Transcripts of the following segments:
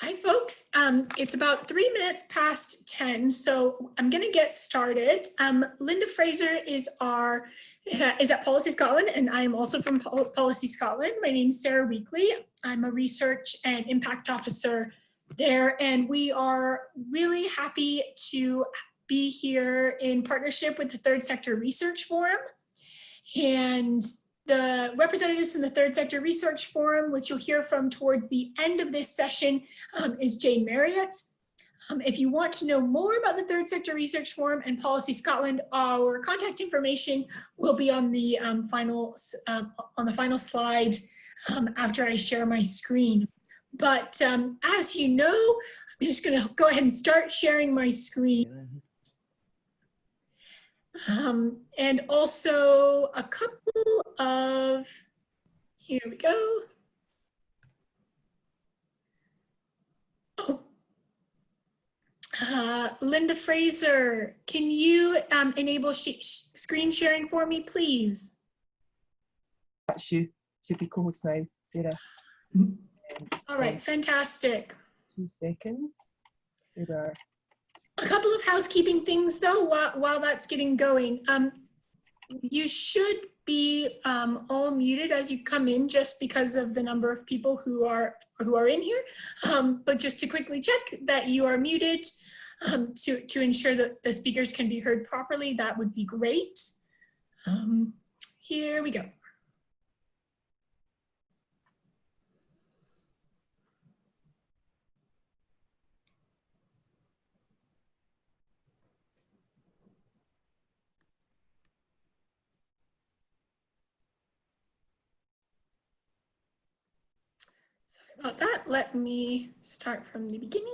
Hi, folks. Um, it's about three minutes past 10, so I'm going to get started. Um, Linda Fraser is our is at Policy Scotland, and I am also from Pol Policy Scotland. My name is Sarah Weakley. I'm a research and impact officer there, and we are really happy to be here in partnership with the Third Sector Research Forum. And the representatives from the Third Sector Research Forum, which you'll hear from towards the end of this session, um, is Jane Marriott. Um, if you want to know more about the Third Sector Research Forum and Policy Scotland, our contact information will be on the um, final um, on the final slide um, after I share my screen. But um, as you know, I'm just going to go ahead and start sharing my screen. Um, and also a couple of, here we go. Oh, uh, Linda Fraser, can you um, enable sh screen sharing for me, please? That's you. Should be co-host now, Sarah. All right, fantastic. Two seconds. There are a couple of housekeeping things though, while, while that's getting going. Um, you should be um, all muted as you come in just because of the number of people who are who are in here. Um, but just to quickly check that you are muted um, to, to ensure that the speakers can be heard properly, that would be great. Um, here we go. About that, let me start from the beginning.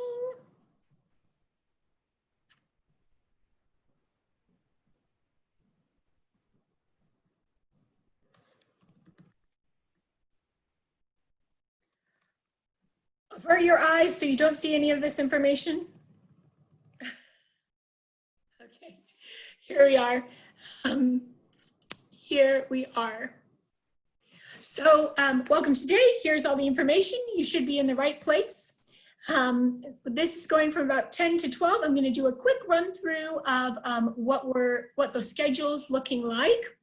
Avert your eyes so you don't see any of this information. okay, here we are. Um, here we are. So um, welcome today. Here's all the information. You should be in the right place. Um, this is going from about 10 to 12. I'm going to do a quick run through of um, what we're, what the schedule's looking like.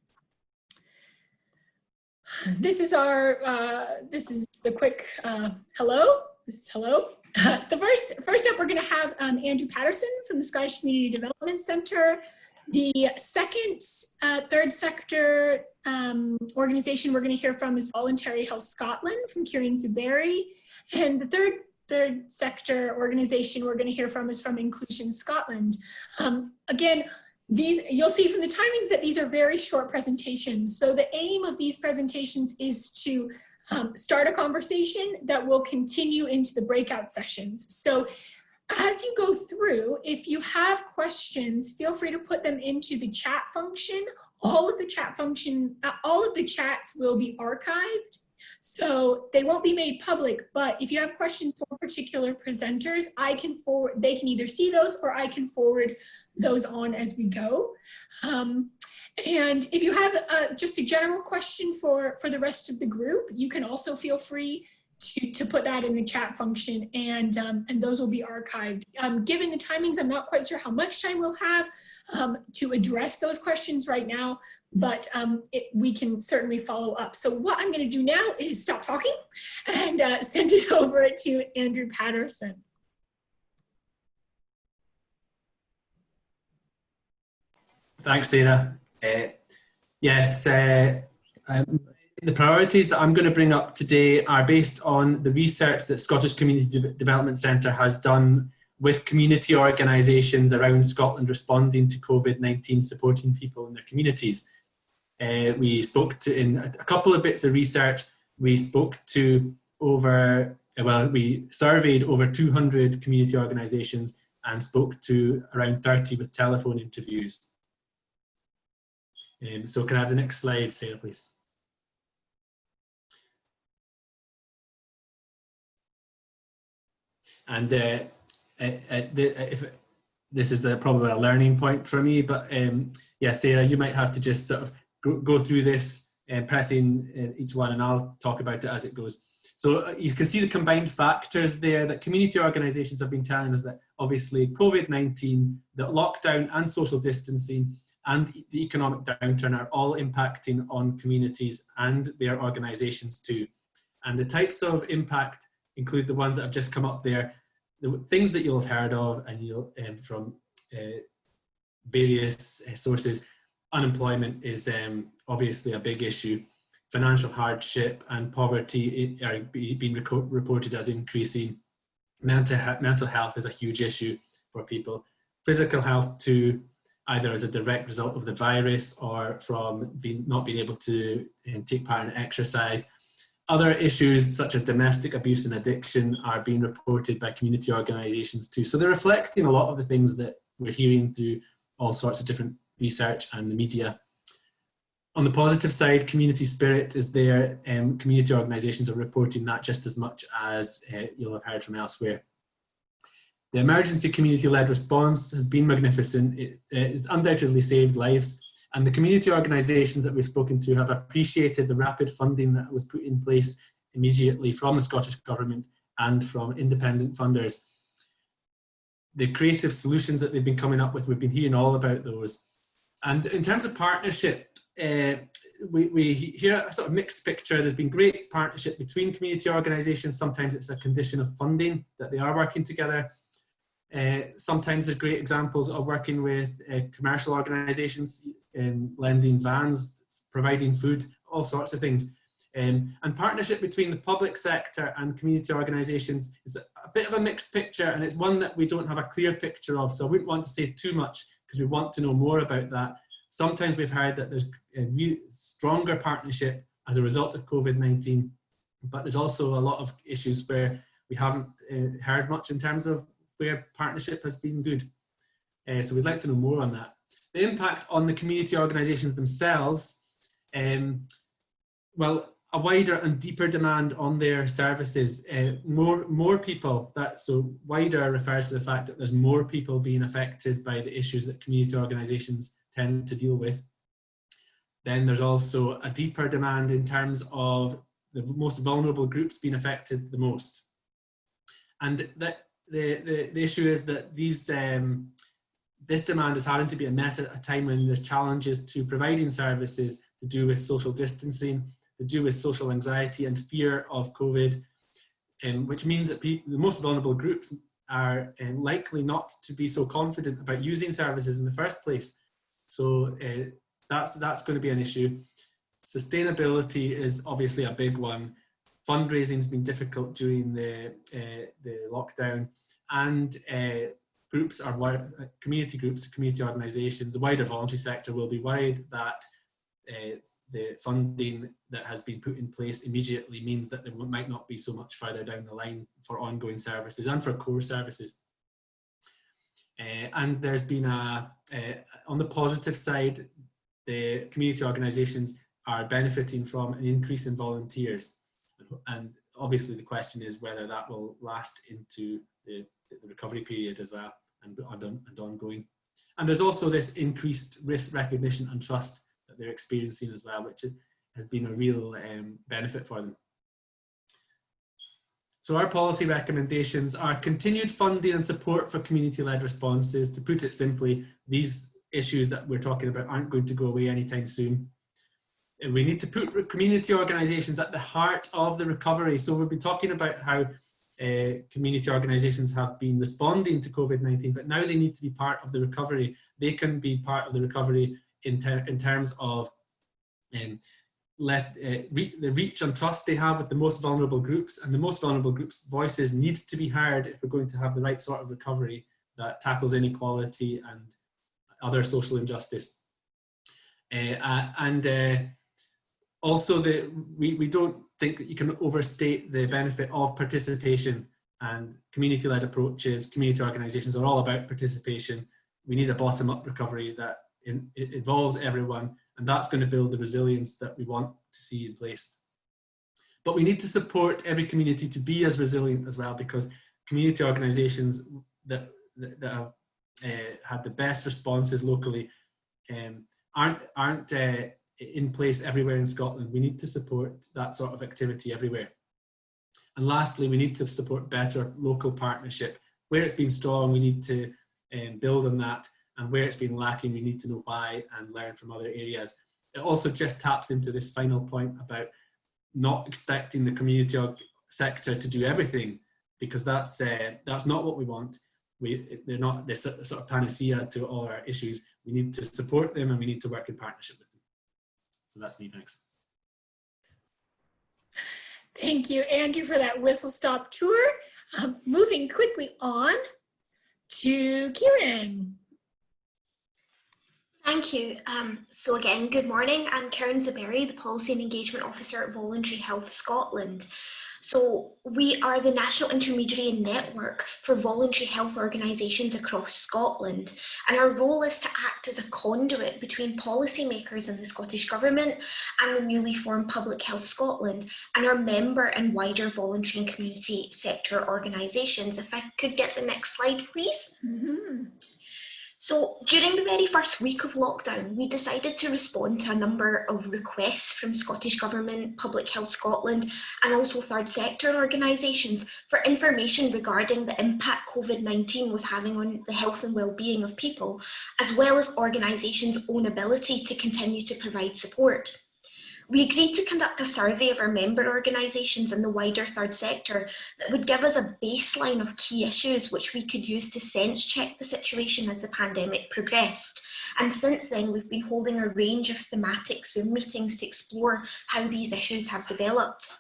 This is our, uh, this is the quick uh, hello. This is hello. the first, first up, we're going to have um, Andrew Patterson from the Scottish Community Development Center. The second uh, third sector um, organization we're going to hear from is Voluntary Health Scotland from Kieran Zubairi. And the third third sector organization we're going to hear from is from Inclusion Scotland. Um, again, these you'll see from the timings that these are very short presentations. So the aim of these presentations is to um, start a conversation that will continue into the breakout sessions. So as you go through, if you have questions, feel free to put them into the chat function. All of the chat function, uh, all of the chats will be archived. So they won't be made public, but if you have questions for particular presenters, I can forward, they can either see those or I can forward those on as we go. Um, and if you have uh, just a general question for, for the rest of the group, you can also feel free to, to put that in the chat function and, um, and those will be archived. Um, given the timings, I'm not quite sure how much time we'll have um, to address those questions right now, but um, it, we can certainly follow up. So what I'm gonna do now is stop talking and uh, send it over to Andrew Patterson. Thanks, Sarah. Uh, yes, uh, um, the priorities that I'm going to bring up today are based on the research that Scottish Community De Development Centre has done with community organisations around Scotland responding to COVID-19, supporting people in their communities. Uh, we spoke to, in a couple of bits of research, we spoke to over, well, we surveyed over 200 community organisations and spoke to around 30 with telephone interviews. Um, so can I have the next slide, Sarah, please? And uh, uh, uh the, if this is probably a learning point for me, but um, yeah, Sarah, you might have to just sort of go, through this and pressing uh, each one, and I'll talk about it as it goes. So uh, you can see the combined factors there that community organisations have been telling us that obviously COVID-19, the lockdown and social distancing and the economic downturn are all impacting on communities and their organisations too. And the types of impact include the ones that have just come up there, the things that you'll have heard of and you'll um, from uh, various uh, sources. Unemployment is um, obviously a big issue. Financial hardship and poverty are being reported as increasing. Mental, mental health is a huge issue for people. Physical health too, either as a direct result of the virus or from being, not being able to um, take part in exercise. Other issues such as domestic abuse and addiction are being reported by community organisations too. So they're reflecting a lot of the things that we're hearing through all sorts of different research and the media. On the positive side, community spirit is there. Um, community organisations are reporting that just as much as uh, you'll have heard from elsewhere. The emergency community-led response has been magnificent. It, has undoubtedly saved lives. And the community organisations that we've spoken to have appreciated the rapid funding that was put in place immediately from the Scottish Government and from independent funders. The creative solutions that they've been coming up with, we've been hearing all about those. And in terms of partnership, uh, we, we hear a sort of mixed picture. There's been great partnership between community organisations. Sometimes it's a condition of funding that they are working together. Uh, sometimes there's great examples of working with uh, commercial organisations in lending vans, providing food, all sorts of things. Um, and partnership between the public sector and community organisations is a bit of a mixed picture and it's one that we don't have a clear picture of. So I wouldn't want to say too much because we want to know more about that. Sometimes we've heard that there's a stronger partnership as a result of COVID-19, but there's also a lot of issues where we haven't uh, heard much in terms of where partnership has been good. Uh, so we'd like to know more on that. The impact on the community organisations themselves, um, well, a wider and deeper demand on their services. Uh, more, more people, that, so wider refers to the fact that there's more people being affected by the issues that community organisations tend to deal with. Then there's also a deeper demand in terms of the most vulnerable groups being affected the most. And that the, the, the issue is that these um, this demand is having to be met at a time when there's challenges to providing services to do with social distancing, to do with social anxiety and fear of COVID, um, which means that the most vulnerable groups are um, likely not to be so confident about using services in the first place. So uh, that's, that's going to be an issue. Sustainability is obviously a big one fundraising has been difficult during the, uh, the lockdown and uh, groups are community groups, community organisations, the wider voluntary sector will be worried that uh, the funding that has been put in place immediately means that there might not be so much further down the line for ongoing services and for core services. Uh, and there's been a, uh, on the positive side, the community organisations are benefiting from an increase in volunteers and obviously the question is whether that will last into the, the recovery period as well and, and, and ongoing. And there's also this increased risk recognition and trust that they're experiencing as well, which has been a real um, benefit for them. So our policy recommendations are continued funding and support for community-led responses. To put it simply, these issues that we're talking about aren't going to go away anytime soon we need to put community organisations at the heart of the recovery. So we've been talking about how uh, community organisations have been responding to COVID-19, but now they need to be part of the recovery. They can be part of the recovery in, ter in terms of um, let uh, re the reach and trust they have with the most vulnerable groups and the most vulnerable groups voices need to be heard if we're going to have the right sort of recovery that tackles inequality and other social injustice. Uh, and also we, we don't think that you can overstate the benefit of participation and community-led approaches, community organisations are all about participation. We need a bottom-up recovery that in, involves everyone and that's going to build the resilience that we want to see in place. But we need to support every community to be as resilient as well because community organisations that, that, that have uh, had the best responses locally um, aren't, aren't uh, in place everywhere in Scotland. We need to support that sort of activity everywhere. And lastly, we need to support better local partnership. Where it's been strong, we need to um, build on that. And where it's been lacking, we need to know why and learn from other areas. It also just taps into this final point about not expecting the community sector to do everything because that's uh, that's not what we want. We, they're not this sort of panacea to all our issues. We need to support them and we need to work in partnership with. So that's me, thanks. Thank you, Andrew, for that whistle stop tour. Um, moving quickly on to Kieran. Thank you. Um, so again, good morning. I'm Karen Zubairi, the Policy and Engagement Officer at Voluntary Health Scotland. So we are the national intermediary network for voluntary health organisations across Scotland. And our role is to act as a conduit between policymakers in the Scottish Government and the newly formed Public Health Scotland and our member and wider voluntary and community sector organisations. If I could get the next slide, please. Mm -hmm. So during the very first week of lockdown, we decided to respond to a number of requests from Scottish Government, Public Health Scotland and also third sector organisations for information regarding the impact COVID-19 was having on the health and well-being of people, as well as organisations' own ability to continue to provide support. We agreed to conduct a survey of our member organisations in the wider third sector that would give us a baseline of key issues which we could use to sense check the situation as the pandemic progressed. And since then, we've been holding a range of thematic Zoom meetings to explore how these issues have developed.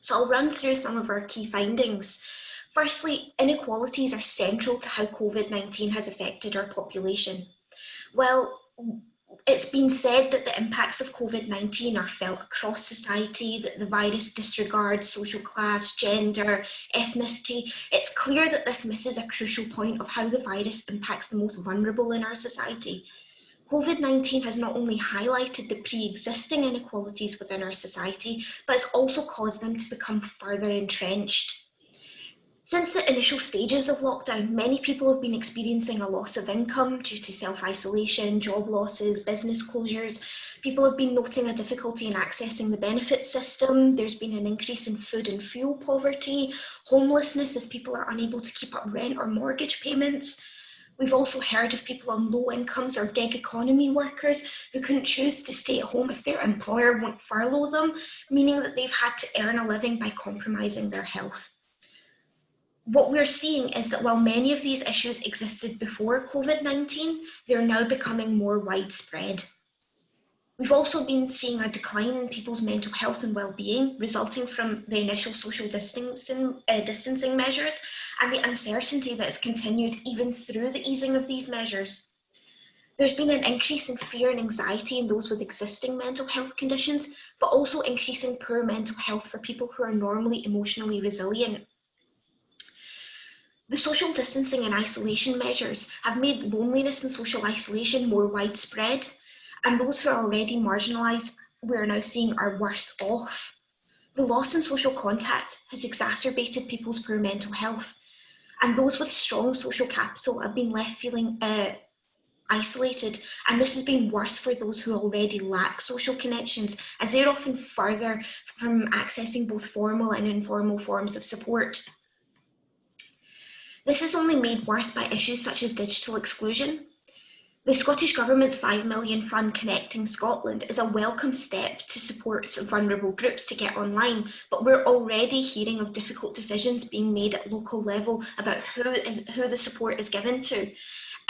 So I'll run through some of our key findings. Firstly, inequalities are central to how COVID-19 has affected our population. Well, it's been said that the impacts of COVID-19 are felt across society, that the virus disregards social class, gender, ethnicity. It's clear that this misses a crucial point of how the virus impacts the most vulnerable in our society. COVID-19 has not only highlighted the pre-existing inequalities within our society, but it's also caused them to become further entrenched. Since the initial stages of lockdown, many people have been experiencing a loss of income due to self-isolation, job losses, business closures. People have been noting a difficulty in accessing the benefit system. There's been an increase in food and fuel poverty, homelessness as people are unable to keep up rent or mortgage payments. We've also heard of people on low incomes or gig economy workers who couldn't choose to stay at home if their employer won't furlough them, meaning that they've had to earn a living by compromising their health what we're seeing is that while many of these issues existed before COVID-19, they're now becoming more widespread. We've also been seeing a decline in people's mental health and well-being resulting from the initial social distancing, uh, distancing measures and the uncertainty that has continued even through the easing of these measures. There's been an increase in fear and anxiety in those with existing mental health conditions, but also increasing poor mental health for people who are normally emotionally resilient. The social distancing and isolation measures have made loneliness and social isolation more widespread, and those who are already marginalised, we are now seeing are worse off. The loss in social contact has exacerbated people's poor mental health, and those with strong social capital have been left feeling uh, isolated and this has been worse for those who already lack social connections as they're often further from accessing both formal and informal forms of support. This is only made worse by issues such as digital exclusion. The Scottish Government's £5 million fund Connecting Scotland is a welcome step to support vulnerable groups to get online, but we're already hearing of difficult decisions being made at local level about who, is, who the support is given to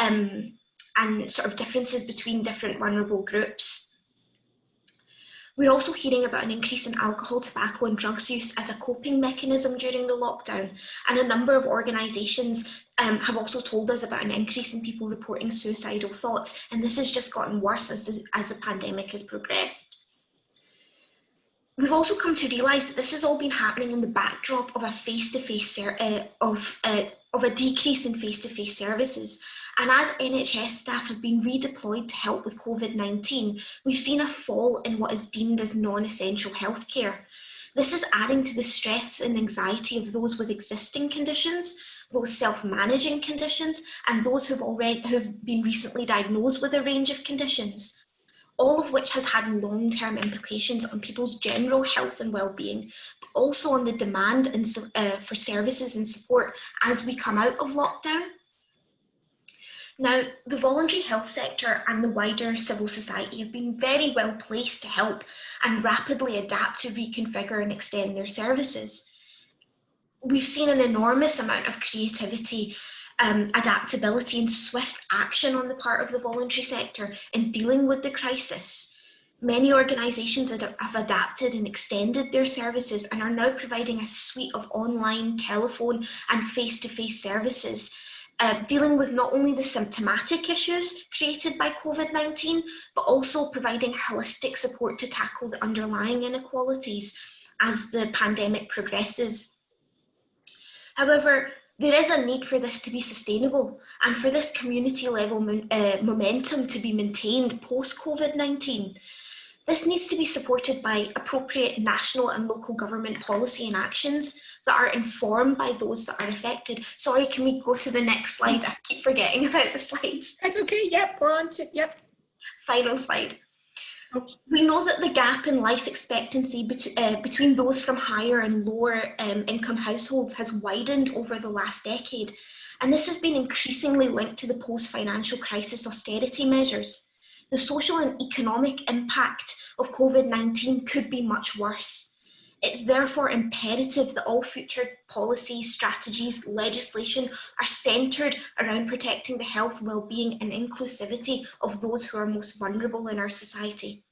um, and sort of differences between different vulnerable groups. We're also hearing about an increase in alcohol, tobacco and drugs use as a coping mechanism during the lockdown. And a number of organisations um, have also told us about an increase in people reporting suicidal thoughts. And this has just gotten worse as the, as the pandemic has progressed. We've also come to realise that this has all been happening in the backdrop of a face-to-face -face, uh, of, uh, of a decrease in face-to-face -face services and as NHS staff have been redeployed to help with COVID-19, we've seen a fall in what is deemed as non-essential healthcare. This is adding to the stress and anxiety of those with existing conditions, those self-managing conditions, and those who've already who've been recently diagnosed with a range of conditions. All of which has had long-term implications on people's general health and well-being, but also on the demand and, uh, for services and support as we come out of lockdown. Now, the voluntary health sector and the wider civil society have been very well placed to help and rapidly adapt to reconfigure and extend their services. We've seen an enormous amount of creativity, um, adaptability and swift action on the part of the voluntary sector in dealing with the crisis. Many organisations have adapted and extended their services and are now providing a suite of online, telephone and face-to-face -face services uh, dealing with not only the symptomatic issues created by COVID-19, but also providing holistic support to tackle the underlying inequalities as the pandemic progresses. However, there is a need for this to be sustainable and for this community level uh, momentum to be maintained post-COVID-19. This needs to be supported by appropriate national and local government policy and actions that are informed by those that are affected. Sorry, can we go to the next slide? I keep forgetting about the slides. That's okay. Yep, we're on to, yep. Final slide. We know that the gap in life expectancy bet uh, between those from higher and lower um, income households has widened over the last decade. And this has been increasingly linked to the post-financial crisis austerity measures the social and economic impact of COVID-19 could be much worse. It's therefore imperative that all future policies, strategies, legislation are centred around protecting the health, well-being and inclusivity of those who are most vulnerable in our society.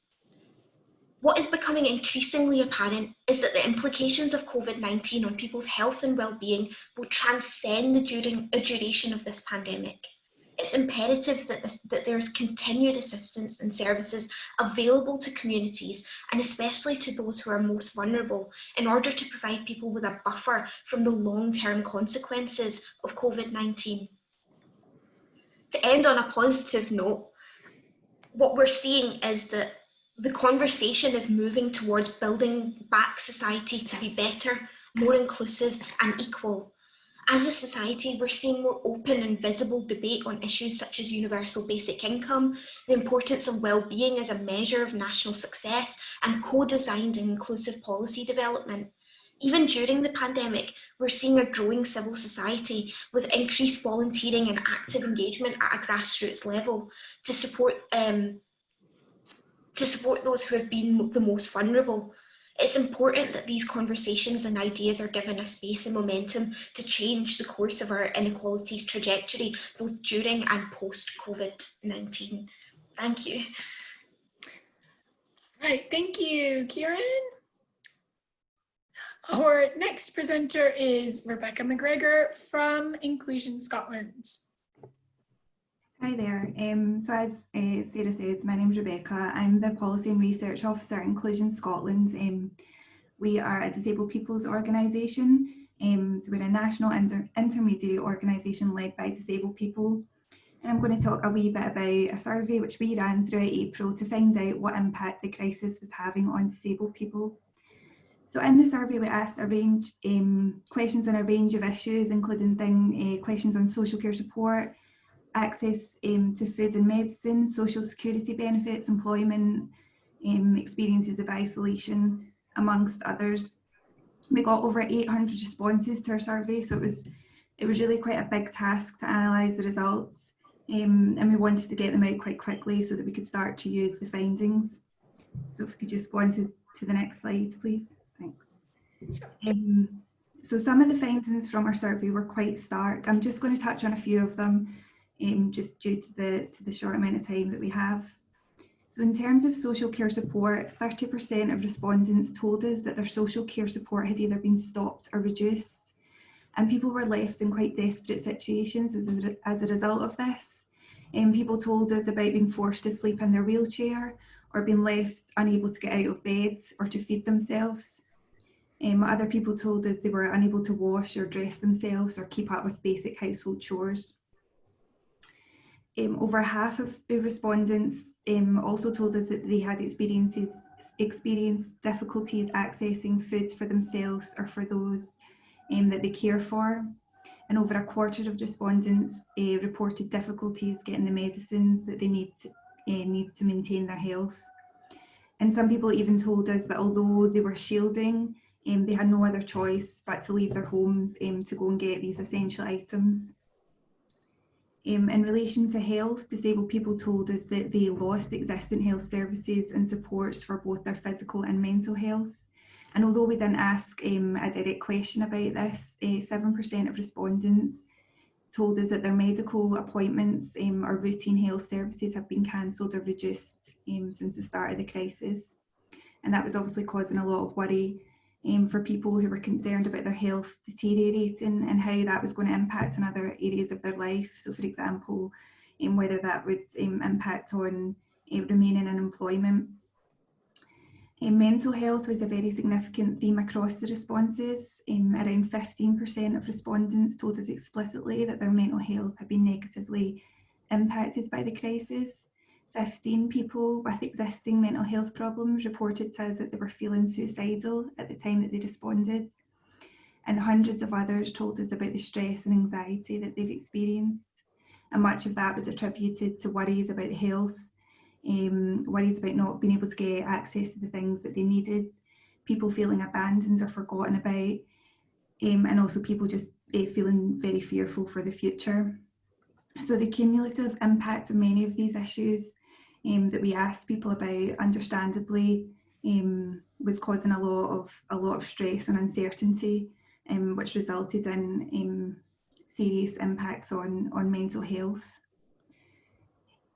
What is becoming increasingly apparent is that the implications of COVID-19 on people's health and well-being will transcend the duration of this pandemic it's imperative that, this, that there's continued assistance and services available to communities and especially to those who are most vulnerable in order to provide people with a buffer from the long-term consequences of COVID-19. To end on a positive note, what we're seeing is that the conversation is moving towards building back society to be better, more inclusive and equal as a society, we're seeing more open and visible debate on issues such as universal basic income, the importance of well-being as a measure of national success, and co-designed and inclusive policy development. Even during the pandemic, we're seeing a growing civil society with increased volunteering and active engagement at a grassroots level to support um, to support those who have been the most vulnerable. It's important that these conversations and ideas are given a space and momentum to change the course of our inequalities trajectory, both during and post COVID-19. Thank you. All right, thank you, Kieran. Our next presenter is Rebecca McGregor from Inclusion Scotland. Hi there. Um, so as uh, Sarah says, my name is Rebecca. I'm the Policy and Research Officer at Inclusion Scotland. Um, we are a disabled people's organisation. Um, so we're a national inter intermediary organisation led by disabled people. And I'm going to talk a wee bit about a survey which we ran throughout April to find out what impact the crisis was having on disabled people. So in the survey we asked a range um, questions on a range of issues including thing, uh, questions on social care support, access um, to food and medicine, social security benefits, employment, um, experiences of isolation, amongst others. We got over 800 responses to our survey, so it was it was really quite a big task to analyse the results, um, and we wanted to get them out quite quickly so that we could start to use the findings. So if we could just go on to, to the next slide, please. Thanks. Um, so some of the findings from our survey were quite stark. I'm just going to touch on a few of them um, just due to the, to the short amount of time that we have. So in terms of social care support, 30% of respondents told us that their social care support had either been stopped or reduced. And people were left in quite desperate situations as a, as a result of this. And um, people told us about being forced to sleep in their wheelchair or being left unable to get out of bed or to feed themselves. Um, other people told us they were unable to wash or dress themselves or keep up with basic household chores. Um, over half of the respondents um, also told us that they had experiences experienced difficulties accessing foods for themselves or for those um, that they care for. And over a quarter of respondents uh, reported difficulties getting the medicines that they need need to maintain their health. And some people even told us that although they were shielding, um, they had no other choice but to leave their homes um, to go and get these essential items. Um, in relation to health, disabled people told us that they lost existing health services and supports for both their physical and mental health. And although we didn't ask um, a direct question about this, 7% uh, of respondents told us that their medical appointments um, or routine health services have been cancelled or reduced um, since the start of the crisis. And that was obviously causing a lot of worry um, for people who were concerned about their health deteriorating and how that was going to impact on other areas of their life. So for example, um, whether that would um, impact on uh, remaining in employment. Um, mental health was a very significant theme across the responses. Um, around 15% of respondents told us explicitly that their mental health had been negatively impacted by the crisis. 15 people with existing mental health problems reported to us that they were feeling suicidal at the time that they responded. And hundreds of others told us about the stress and anxiety that they've experienced. And much of that was attributed to worries about health, um, worries about not being able to get access to the things that they needed, people feeling abandoned or forgotten about, um, and also people just uh, feeling very fearful for the future. So the cumulative impact of many of these issues um, that we asked people about, understandably, um, was causing a lot of a lot of stress and uncertainty, um, which resulted in um, serious impacts on on mental health.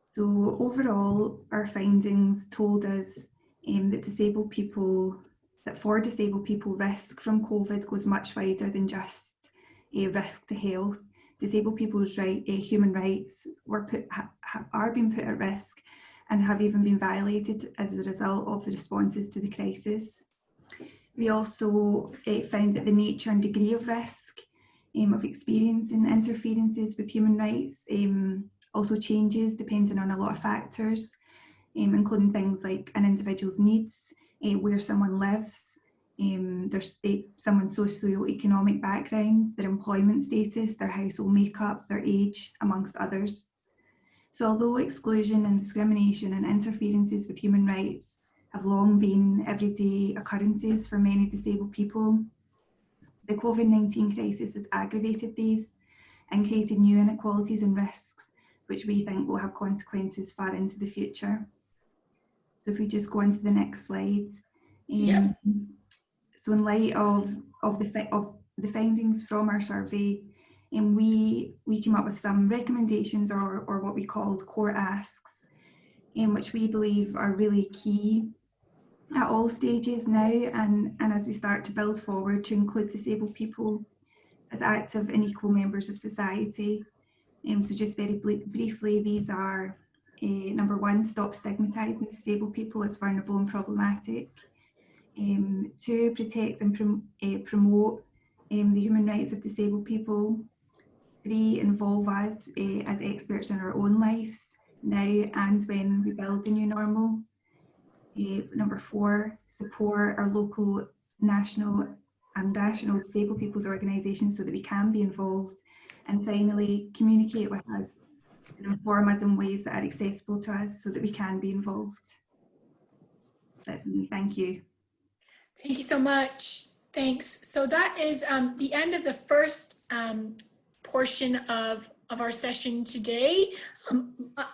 So overall, our findings told us um, that disabled people, that for disabled people, risk from COVID goes much wider than just a risk to health. Disabled people's right, uh, human rights were put, ha, are being put at risk and have even been violated as a result of the responses to the crisis. We also uh, found that the nature and degree of risk um, of experiencing interferences with human rights um, also changes depending on a lot of factors, um, including things like an individual's needs, uh, where someone lives, um, there's uh, someone's socio-economic background, their employment status, their household makeup, their age, amongst others. So although exclusion and discrimination and interferences with human rights have long been everyday occurrences for many disabled people, the COVID-19 crisis has aggravated these and created new inequalities and risks, which we think will have consequences far into the future. So if we just go on to the next slide. Um, yeah. So in light of, of, the, of the findings from our survey, and we we came up with some recommendations or, or what we called core asks which we believe are really key at all stages now and, and as we start to build forward to include disabled people as active and equal members of society. Um, so just very briefly, these are uh, number one, stop stigmatising disabled people as vulnerable and problematic. Um, two, protect and prom uh, promote um, the human rights of disabled people. Three, involve us uh, as experts in our own lives now and when we build the new normal. Uh, number four, support our local, national and national disabled people's organisations so that we can be involved. And finally, communicate with us and inform us in ways that are accessible to us so that we can be involved. That's me, thank you. Thank you so much. Thanks. So that is um, the end of the first um, portion of, of our session today. Um, uh,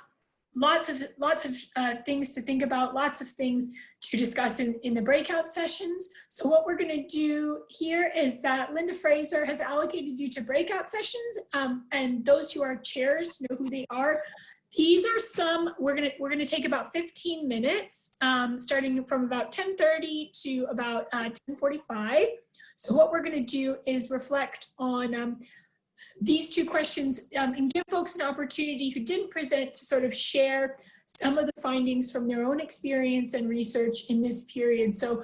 lots of lots of uh, things to think about, lots of things to discuss in, in the breakout sessions. So what we're going to do here is that Linda Fraser has allocated you to breakout sessions um, and those who are chairs know who they are. These are some, we're gonna, we're gonna take about 15 minutes, um, starting from about 10.30 to about uh, 10.45. So what we're gonna do is reflect on um, these two questions um, and give folks an opportunity who didn't present to sort of share some of the findings from their own experience and research in this period. So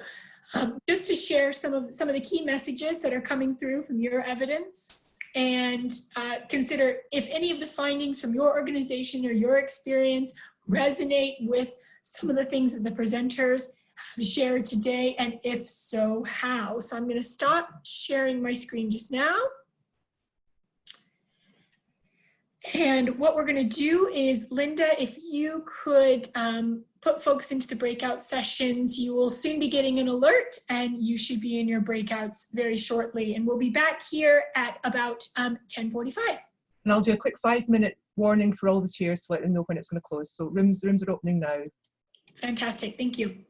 um, just to share some of some of the key messages that are coming through from your evidence and uh, consider if any of the findings from your organization or your experience resonate with some of the things that the presenters have shared today and if so how. So I'm going to stop sharing my screen just now. And what we're going to do is, Linda, if you could um, put folks into the breakout sessions, you will soon be getting an alert and you should be in your breakouts very shortly. And we'll be back here at about um, 1045. And I'll do a quick five minute warning for all the chairs to let them know when it's going to close. So rooms, rooms are opening now. Fantastic, thank you.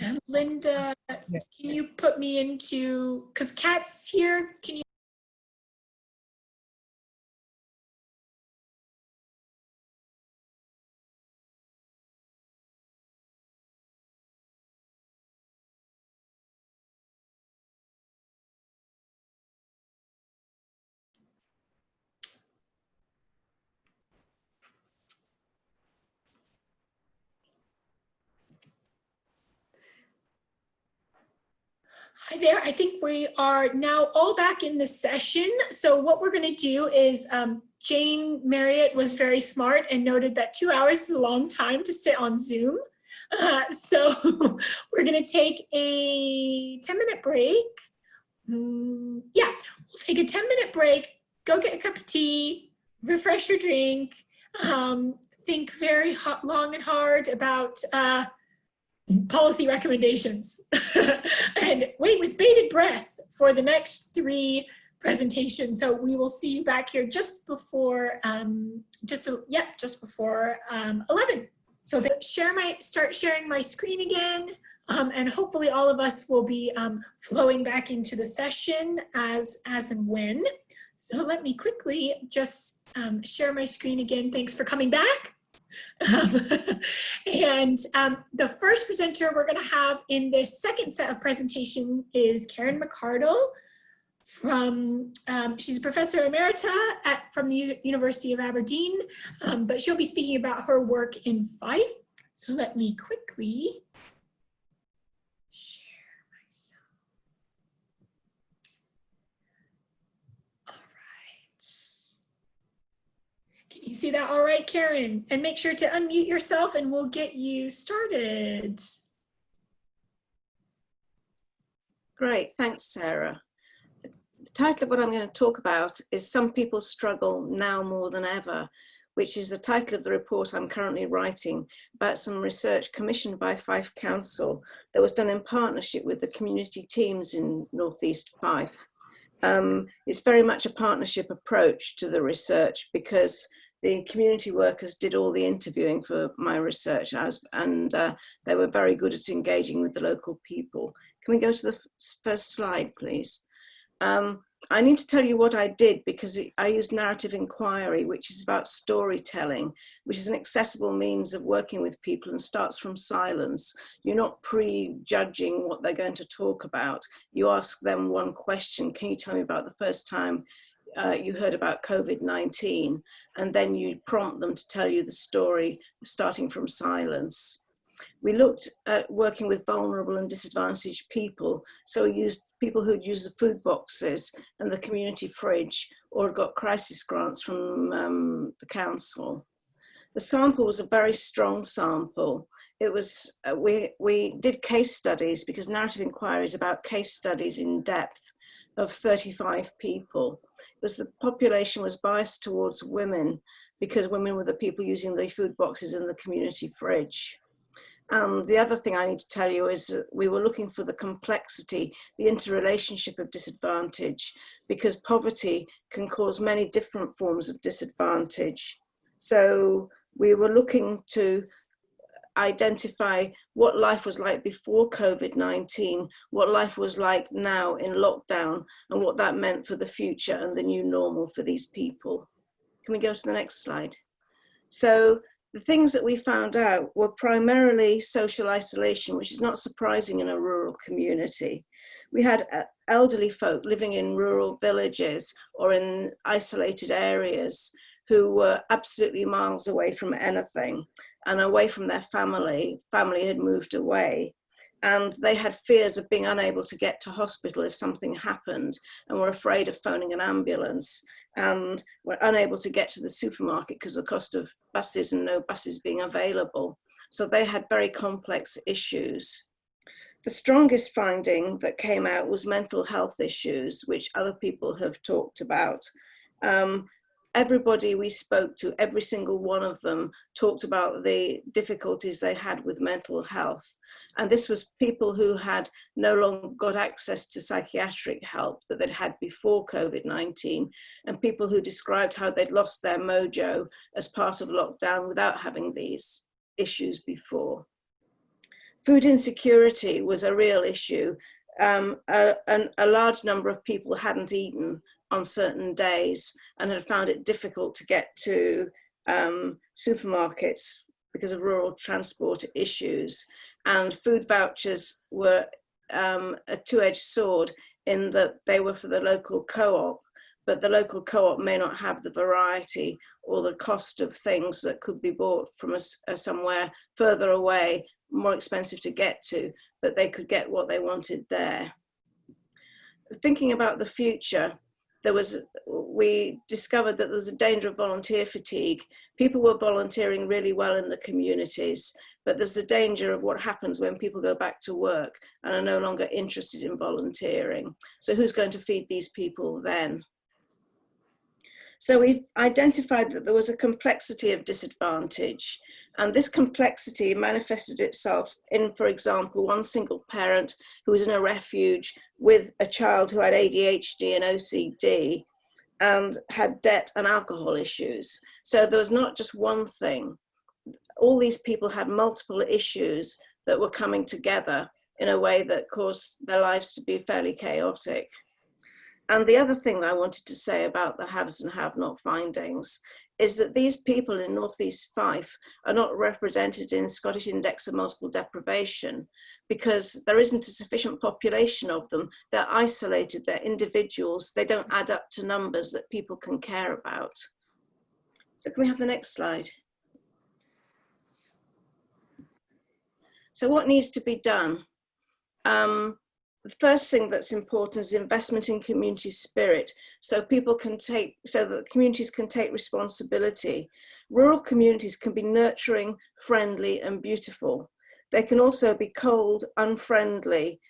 And Linda, Yeah. can you put me into, because Kat's here, can you? Hi there. I think we are now all back in the session. So what we're going to do is um, Jane Marriott was very smart and noted that two hours is a long time to sit on Zoom. Uh, so we're going to take a 10 minute break. Mm, yeah, we'll take a 10 minute break, go get a cup of tea, refresh your drink, um, think very hot, long and hard about uh, policy recommendations and wait with bated breath for the next three presentations. So we will see you back here just before, um, just, yeah, just before um, 11. So share my, start sharing my screen again. Um, and hopefully all of us will be um, flowing back into the session as, as and when. So let me quickly just um, share my screen again. Thanks for coming back. Um, and um, the first presenter we're going to have in this second set of presentation is Karen McArdle from, um, she's a professor emerita at, from the U University of Aberdeen, um, but she'll be speaking about her work in Fife. So let me quickly share myself. All right. Can you see that all right, Karen? And make sure to unmute yourself and we'll get you started. Great, thanks, Sarah. The title of what I'm going to talk about is Some People Struggle Now More Than Ever, which is the title of the report I'm currently writing about some research commissioned by Fife Council that was done in partnership with the community teams in Northeast Fife. Um, it's very much a partnership approach to the research because the community workers did all the interviewing for my research and uh, they were very good at engaging with the local people. Can we go to the first slide, please? Um, I need to tell you what I did because I used narrative inquiry, which is about storytelling, which is an accessible means of working with people and starts from silence. You're not prejudging what they're going to talk about. You ask them one question. Can you tell me about the first time uh, you heard about COVID-19? And then you prompt them to tell you the story starting from silence. We looked at working with vulnerable and disadvantaged people. So we used people who'd used the food boxes and the community fridge or got crisis grants from um, the council. The sample was a very strong sample. It was, uh, we, we did case studies because narrative inquiry is about case studies in depth of 35 people. It was the population was biased towards women because women were the people using the food boxes in the community fridge. And the other thing I need to tell you is that we were looking for the complexity, the interrelationship of disadvantage, because poverty can cause many different forms of disadvantage. So we were looking to identify what life was like before COVID-19, what life was like now in lockdown, and what that meant for the future and the new normal for these people. Can we go to the next slide? So the things that we found out were primarily social isolation, which is not surprising in a rural community. We had uh, elderly folk living in rural villages or in isolated areas who were absolutely miles away from anything and away from their family. Family had moved away and they had fears of being unable to get to hospital if something happened and were afraid of phoning an ambulance and were unable to get to the supermarket because of the cost of buses and no buses being available. So they had very complex issues. The strongest finding that came out was mental health issues, which other people have talked about. Um, everybody we spoke to, every single one of them talked about the difficulties they had with mental health. And this was people who had no longer got access to psychiatric help that they'd had before COVID-19 and people who described how they'd lost their mojo as part of lockdown without having these issues before. Food insecurity was a real issue. Um, a, a, a large number of people hadn't eaten on certain days and had found it difficult to get to um, supermarkets because of rural transport issues. And food vouchers were um, a two-edged sword in that they were for the local co-op, but the local co-op may not have the variety or the cost of things that could be bought from a, somewhere further away, more expensive to get to, but they could get what they wanted there. Thinking about the future, there was we discovered that there was a danger of volunteer fatigue. People were volunteering really well in the communities, but there's the danger of what happens when people go back to work and are no longer interested in volunteering. So who's going to feed these people then? So we've identified that there was a complexity of disadvantage and this complexity manifested itself in, for example, one single parent who was in a refuge with a child who had ADHD and OCD and had debt and alcohol issues. So there was not just one thing. All these people had multiple issues that were coming together in a way that caused their lives to be fairly chaotic. And the other thing I wanted to say about the haves and have not findings is that these people in Northeast Fife are not represented in Scottish Index of Multiple Deprivation because there isn't a sufficient population of them. They're isolated, they're individuals, they don't add up to numbers that people can care about. So can we have the next slide? So what needs to be done? Um, the first thing that's important is investment in community spirit so people can take so that communities can take responsibility. Rural communities can be nurturing friendly and beautiful. They can also be cold unfriendly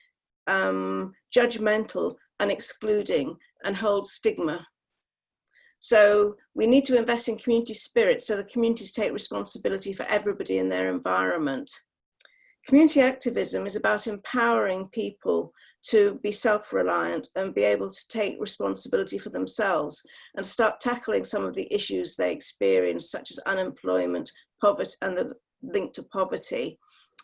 um, judgmental and excluding and hold stigma. So we need to invest in community spirit so the communities take responsibility for everybody in their environment Community activism is about empowering people to be self-reliant and be able to take responsibility for themselves and start tackling some of the issues they experience, such as unemployment, poverty, and the link to poverty.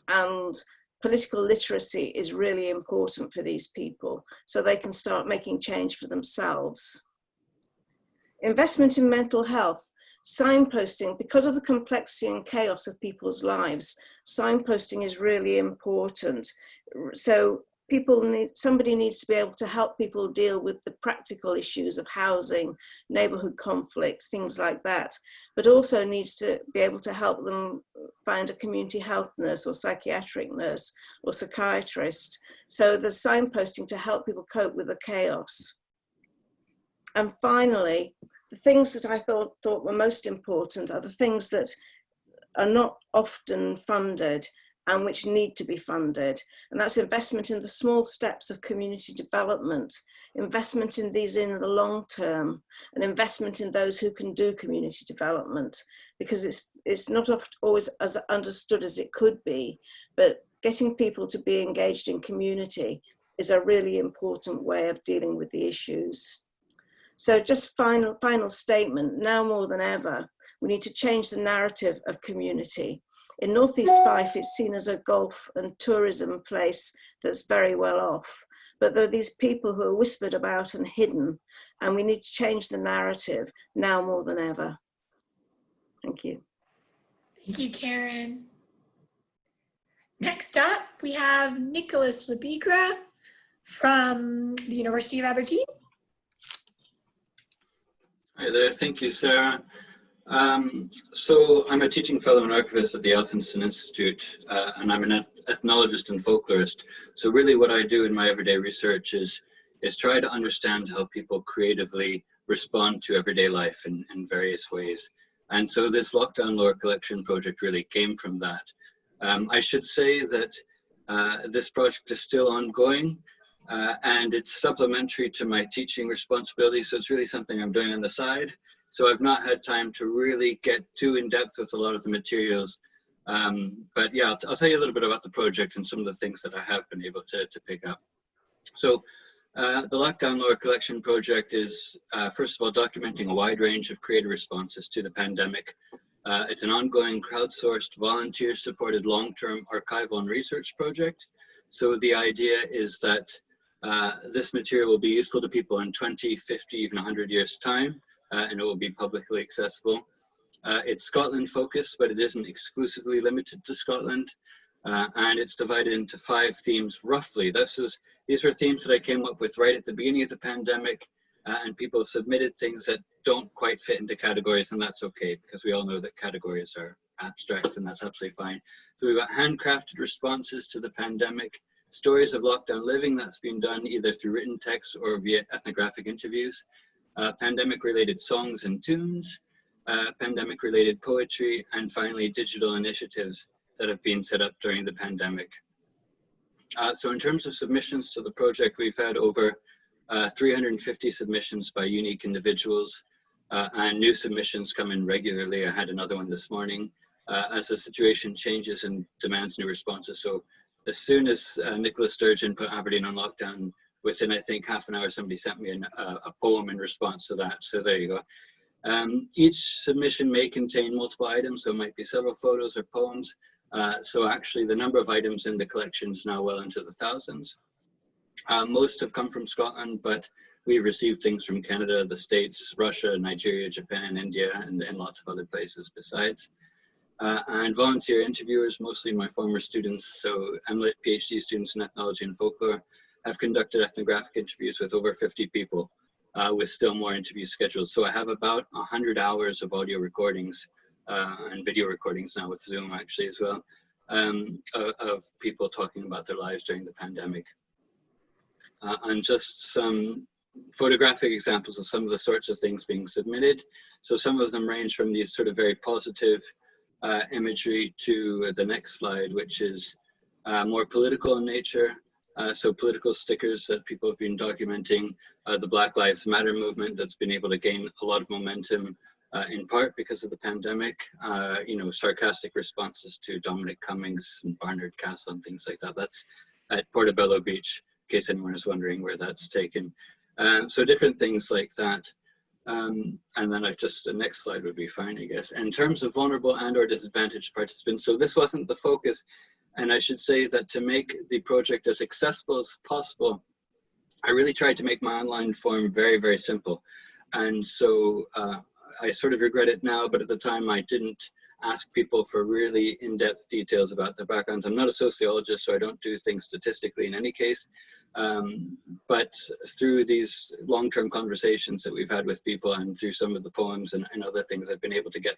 And political literacy is really important for these people so they can start making change for themselves. Investment in mental health signposting, because of the complexity and chaos of people's lives, signposting is really important. So people need, somebody needs to be able to help people deal with the practical issues of housing, neighborhood conflicts, things like that, but also needs to be able to help them find a community health nurse or psychiatric nurse or psychiatrist. So there's signposting to help people cope with the chaos. And finally, the things that I thought, thought were most important are the things that are not often funded and which need to be funded. And that's investment in the small steps of community development, investment in these in the long term, and investment in those who can do community development, because it's, it's not always as understood as it could be, but getting people to be engaged in community is a really important way of dealing with the issues. So just final, final statement, now more than ever, we need to change the narrative of community. In Northeast Fife, it's seen as a golf and tourism place that's very well off. But there are these people who are whispered about and hidden, and we need to change the narrative now more than ever. Thank you. Thank you, Karen. Next up, we have Nicholas Le Bigre from the University of Aberdeen. Hi there, thank you, Sarah. Um, so I'm a teaching fellow and archivist at the Elphinstone Institute, uh, and I'm an eth ethnologist and folklorist. So really what I do in my everyday research is, is try to understand how people creatively respond to everyday life in, in various ways. And so this lockdown lore collection project really came from that. Um, I should say that uh, this project is still ongoing uh, and it's supplementary to my teaching responsibility. So it's really something I'm doing on the side. So I've not had time to really get too in depth with a lot of the materials. Um, but yeah, I'll, I'll, tell you a little bit about the project and some of the things that I have been able to, to pick up. So uh, the Lockdown Lore Collection Project is, uh, first of all, documenting a wide range of creative responses to the pandemic. Uh, it's an ongoing crowdsourced, volunteer-supported long-term archival and research project. So the idea is that uh, this material will be useful to people in 20, 50, even 100 years time, uh, and it will be publicly accessible. Uh, it's Scotland focused, but it isn't exclusively limited to Scotland. Uh, and it's divided into five themes roughly. This is, these were themes that I came up with right at the beginning of the pandemic, uh, and people submitted things that don't quite fit into categories, and that's okay, because we all know that categories are abstract, and that's absolutely fine. So we've got handcrafted responses to the pandemic, stories of lockdown living that's been done either through written text or via ethnographic interviews, uh, pandemic related songs and tunes, uh, pandemic related poetry, and finally digital initiatives that have been set up during the pandemic. Uh, so in terms of submissions to the project, we've had over uh, 350 submissions by unique individuals uh, and new submissions come in regularly. I had another one this morning uh, as the situation changes and demands new responses. So as soon as Nicola Sturgeon put Aberdeen on lockdown, within I think half an hour, somebody sent me an, uh, a poem in response to that. So there you go. Um, each submission may contain multiple items, so it might be several photos or poems. Uh, so actually the number of items in the collection is now well into the thousands. Uh, most have come from Scotland, but we've received things from Canada, the States, Russia, Nigeria, Japan, India, and, and lots of other places besides uh, and volunteer interviewers, mostly my former students, so MLitt PhD students in ethnology and folklore, have conducted ethnographic interviews with over 50 people, uh, with still more interviews scheduled. So I have about 100 hours of audio recordings uh, and video recordings now with Zoom actually as well, um, of, of, people talking about their lives during the pandemic. Uh, and just some photographic examples of some of the sorts of things being submitted. So some of them range from these sort of very positive uh, imagery to the next slide, which is uh, more political in nature. Uh, so political stickers that people have been documenting, uh, the Black Lives Matter movement that's been able to gain a lot of momentum uh, in part because of the pandemic, uh, you know, sarcastic responses to Dominic Cummings and Barnard Castle and things like that. That's at Portobello Beach, in case anyone is wondering where that's taken. Um, so different things like that. Um, and then I've just, the next slide would be fine, I guess. In terms of vulnerable and or disadvantaged participants, so this wasn't the focus. And I should say that to make the project as accessible as possible, I really tried to make my online form very, very simple. And so uh, I sort of regret it now, but at the time I didn't ask people for really in-depth details about their backgrounds. I'm not a sociologist, so I don't do things statistically in any case. Um, but through these long-term conversations that we've had with people and through some of the poems and, and other things, I've been able to get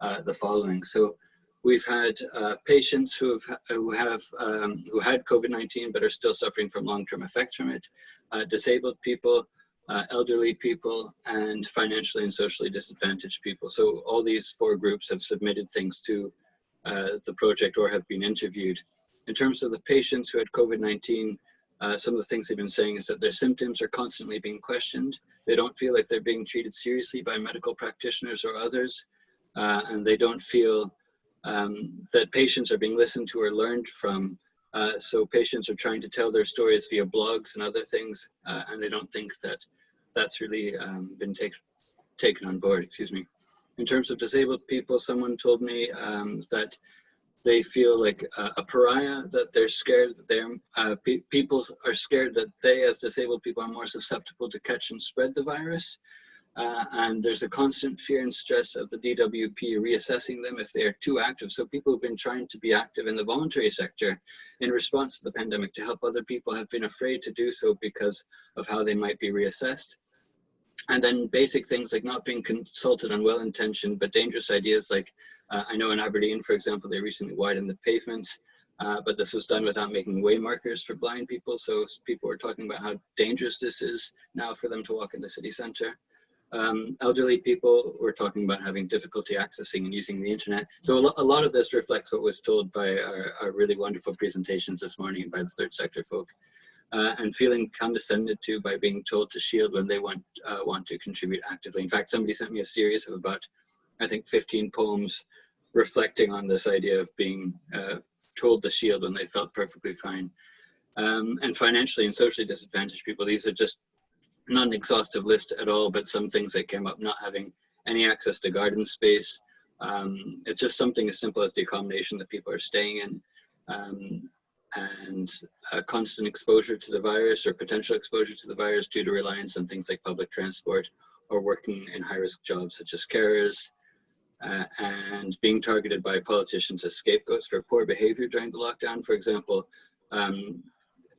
uh, the following. So we've had uh, patients who have, who, have um, who had COVID-19 but are still suffering from long-term effects from it, uh, disabled people, uh, elderly people, and financially and socially disadvantaged people. So all these four groups have submitted things to uh, the project or have been interviewed. In terms of the patients who had COVID-19, uh, some of the things they've been saying is that their symptoms are constantly being questioned. They don't feel like they're being treated seriously by medical practitioners or others, uh, and they don't feel um, that patients are being listened to or learned from. Uh, so patients are trying to tell their stories via blogs and other things, uh, and they don't think that that's really um, been take, taken on board, excuse me. In terms of disabled people, someone told me um, that they feel like a, pariah, that they're scared that they're, uh, pe people are scared that they as disabled people are more susceptible to catch and spread the virus. Uh, and there's a constant fear and stress of the DWP reassessing them if they are too active. So people who've been trying to be active in the voluntary sector in response to the pandemic to help other people have been afraid to do so because of how they might be reassessed. And then basic things like not being consulted on well-intentioned but dangerous ideas like, uh, I know in Aberdeen, for example, they recently widened the pavements, uh, but this was done without making way markers for blind people. So people were talking about how dangerous this is now for them to walk in the city center. Um, elderly people were talking about having difficulty accessing and using the internet. So a, lo a lot of this reflects what was told by our, our, really wonderful presentations this morning by the third sector folk. Uh, and feeling condescended to by being told to shield when they want uh, want to contribute actively. In fact, somebody sent me a series of about, I think, 15 poems reflecting on this idea of being uh, told to shield when they felt perfectly fine. Um, and financially and socially disadvantaged people, these are just not an exhaustive list at all, but some things that came up, not having any access to garden space. Um, it's just something as simple as the accommodation that people are staying in. Um, and constant exposure to the virus or potential exposure to the virus due to reliance on things like public transport or working in high-risk jobs such as carers, uh, and being targeted by politicians as scapegoats for poor behavior during the lockdown. For example, um,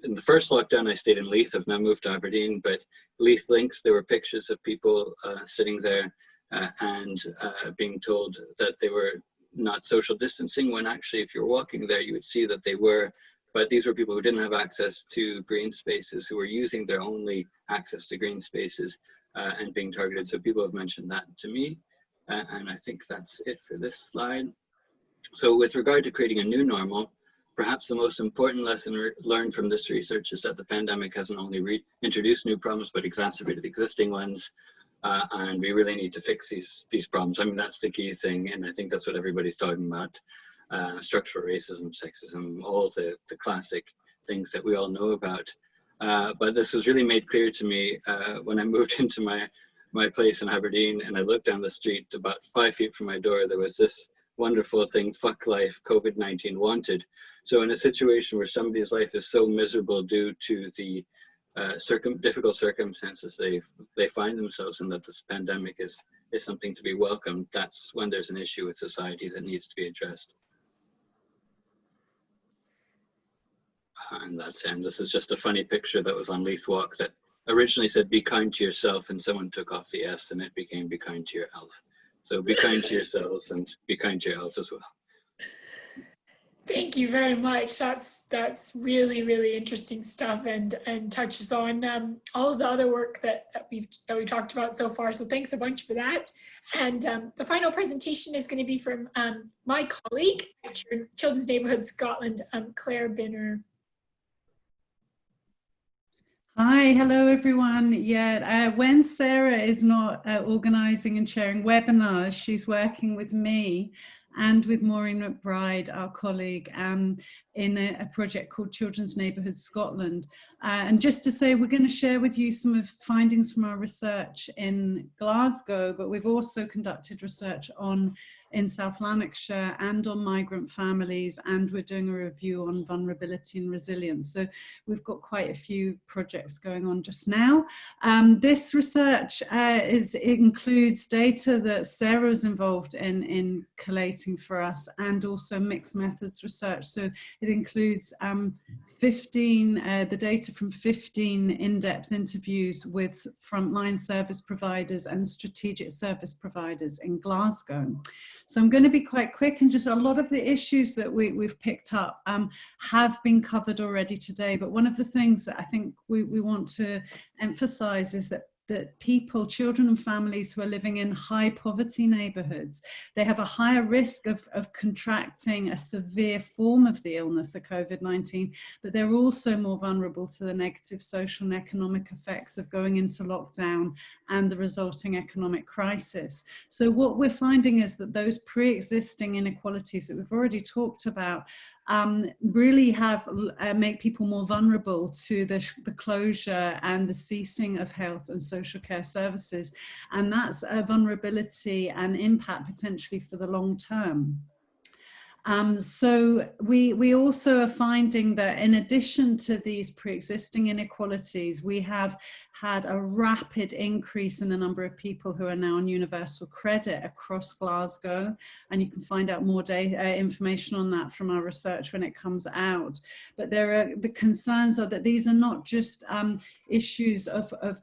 in the first lockdown, I stayed in Leith. I've now moved to Aberdeen, but Leith Links, there were pictures of people uh, sitting there uh, and uh, being told that they were not social distancing when actually if you're walking there, you would see that they were. But these were people who didn't have access to green spaces, who were using their only access to green spaces uh, and being targeted. So people have mentioned that to me. Uh, and I think that's it for this slide. So with regard to creating a new normal, Perhaps the most important lesson learned from this research is that the pandemic hasn't only introduced new problems, but exacerbated existing ones. Uh, and we really need to fix these, these problems. I mean, that's the key thing. And I think that's what everybody's talking about. Uh, structural racism, sexism, all the, the classic things that we all know about. Uh, but this was really made clear to me uh, when I moved into my, my place in Aberdeen and I looked down the street about five feet from my door, there was this wonderful thing, fuck life, COVID-19 wanted. So in a situation where somebody's life is so miserable due to the uh, circum difficult circumstances they they find themselves in that this pandemic is is something to be welcomed, that's when there's an issue with society that needs to be addressed. And that's and this is just a funny picture that was on Leith Walk that originally said be kind to yourself and someone took off the S and it became be kind to your elf. So be kind to yourselves and be kind to your as well. Thank you very much. That's that's really really interesting stuff and and touches on um, all of the other work that, that we've that we talked about so far. So thanks a bunch for that. And um, the final presentation is going to be from um, my colleague at Children's Neighbourhood Scotland, um, Claire Bynner. Hi, hello everyone. Yeah, uh, when Sarah is not uh, organising and sharing webinars, she's working with me and with Maureen McBride, our colleague, um, in a, a, project called Children's Neighbourhoods Scotland. Uh, and just to say, we're going to share with you some of findings from our research in Glasgow, but we've also conducted research on in South Lanarkshire and on migrant families and we're doing a review on vulnerability and resilience. So we've got quite a few projects going on just now. Um, this research uh, is includes data that Sarah's involved in, in collating for us and also mixed methods research. So it includes um, 15, uh, the data from 15 in-depth interviews with frontline service providers and strategic service providers in Glasgow. So I'm going to be quite quick and just a lot of the issues that we, we've picked up um, have been covered already today. But one of the things that I think we, we want to emphasize is that that people, children and families who are living in high poverty neighborhoods, they have a higher risk of, of contracting a severe form of the illness of COVID-19, but they're also more vulnerable to the negative social and economic effects of going into lockdown and the resulting economic crisis. So what we're finding is that those pre-existing inequalities that we've already talked about um, really have uh, make people more vulnerable to the, the closure and the ceasing of health and social care services. And that's a vulnerability and impact potentially for the long term. Um, so we, we also are finding that in addition to these pre-existing inequalities, we have had a rapid increase in the number of people who are now on universal credit across Glasgow. And you can find out more uh, information on that from our research when it comes out. But there are the concerns are that these are not just um, issues of, of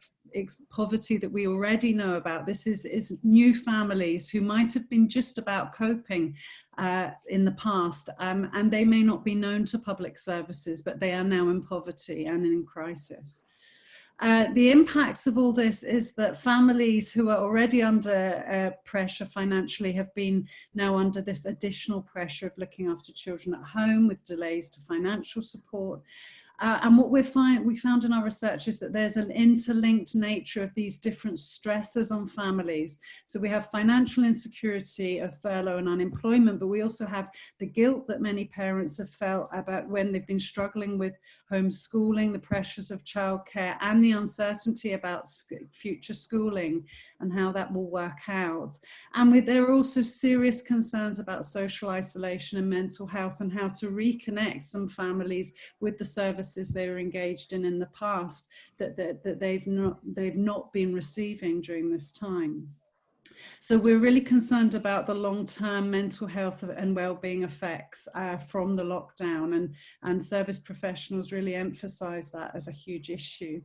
poverty that we already know about. This is, is new families who might have been just about coping uh, in the past um, and they may not be known to public services, but they are now in poverty and in crisis. Uh, the impacts of all this is that families who are already under uh, pressure financially have been now under this additional pressure of looking after children at home with delays to financial support uh, and what we find, we found in our research is that there's an interlinked nature of these different stresses on families. So we have financial insecurity of furlough and unemployment, but we also have the guilt that many parents have felt about when they've been struggling with homeschooling, the pressures of childcare, and the uncertainty about future schooling and how that will work out. And with, there are also serious concerns about social isolation and mental health and how to reconnect some families with the services they were engaged in in the past that, that, that they've, not, they've not been receiving during this time. So we're really concerned about the long-term mental health and well-being effects uh, from the lockdown and, and service professionals really emphasize that as a huge issue.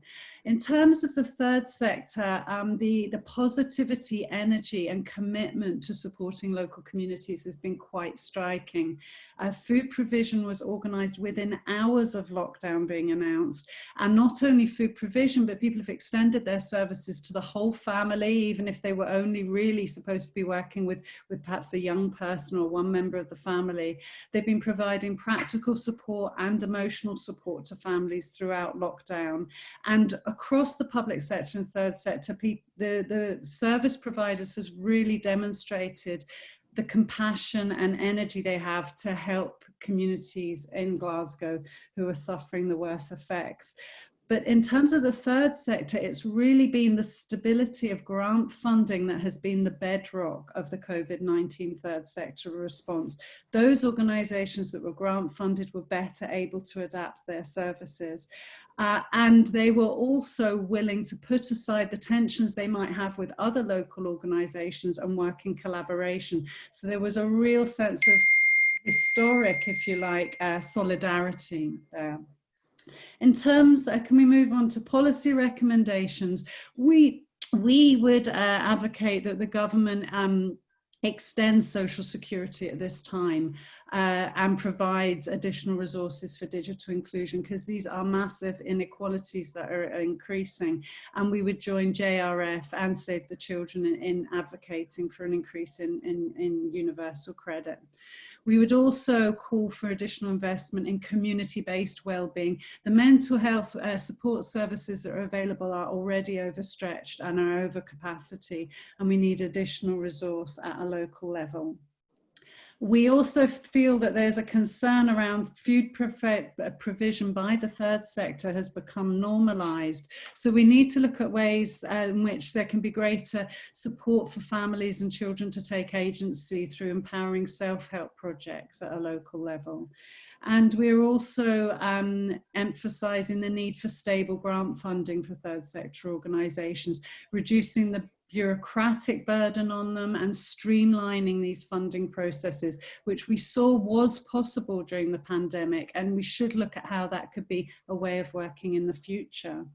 In terms of the third sector, um, the, the positivity, energy and commitment to supporting local communities has been quite striking. Uh, food provision was organised within hours of lockdown being announced. And not only food provision, but people have extended their services to the whole family, even if they were only really supposed to be working with, with perhaps a young person or one member of the family. They've been providing practical support and emotional support to families throughout lockdown. And across the public sector and third sector, the, the service providers has really demonstrated the compassion and energy they have to help communities in Glasgow who are suffering the worst effects. But in terms of the third sector, it's really been the stability of grant funding that has been the bedrock of the COVID-19 third sector response. Those organisations that were grant funded were better able to adapt their services. Uh, and they were also willing to put aside the tensions they might have with other local organisations and work in collaboration. So there was a real sense of historic, if you like, uh, solidarity there. In terms, uh, can we move on to policy recommendations? We, we would uh, advocate that the government um, extends social security at this time uh, and provides additional resources for digital inclusion because these are massive inequalities that are increasing and we would join JRF and Save the Children in, in advocating for an increase in, in, in universal credit. We would also call for additional investment in community-based well-being. The mental health uh, support services that are available are already overstretched and are over capacity, and we need additional resource at a local level. We also feel that there's a concern around food provision by the third sector has become normalised. So we need to look at ways uh, in which there can be greater support for families and children to take agency through empowering self-help projects at a local level. And we're also um, emphasising the need for stable grant funding for third sector organisations, reducing the bureaucratic burden on them and streamlining these funding processes, which we saw was possible during the pandemic. And we should look at how that could be a way of working in the future.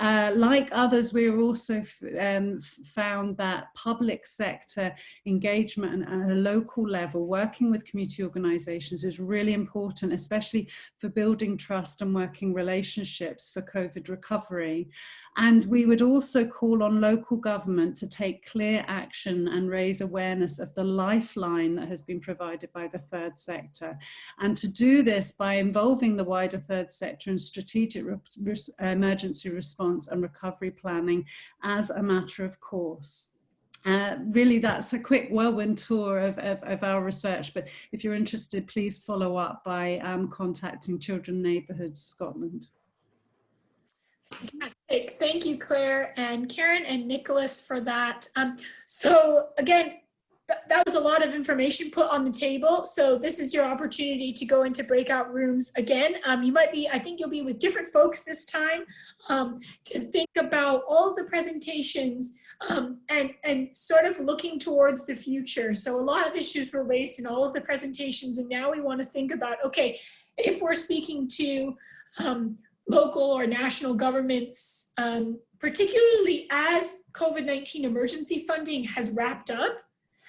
Uh, like others, we also um, found that public sector engagement at a local level, working with community organisations is really important, especially for building trust and working relationships for COVID recovery. And we would also call on local government to take clear action and raise awareness of the lifeline that has been provided by the third sector. And to do this by involving the wider third sector in strategic emergency response and recovery planning as a matter of course. Uh, really, that's a quick whirlwind tour of, of, of, our research, but if you're interested, please follow up by um, contacting Children Neighbourhoods Scotland. Fantastic. Thank you, Claire and Karen and Nicholas for that. Um, so again, th- that was a lot of information put on the table. So this is your opportunity to go into breakout rooms again. Um, you might be, I think you'll be with different folks this time um, to think about all the presentations um, and, and sort of looking towards the future. So a lot of issues were raised in all of the presentations and now we want to think about, okay, if we're speaking to um, local or national governments, um, particularly as COVID-19 emergency funding has wrapped up,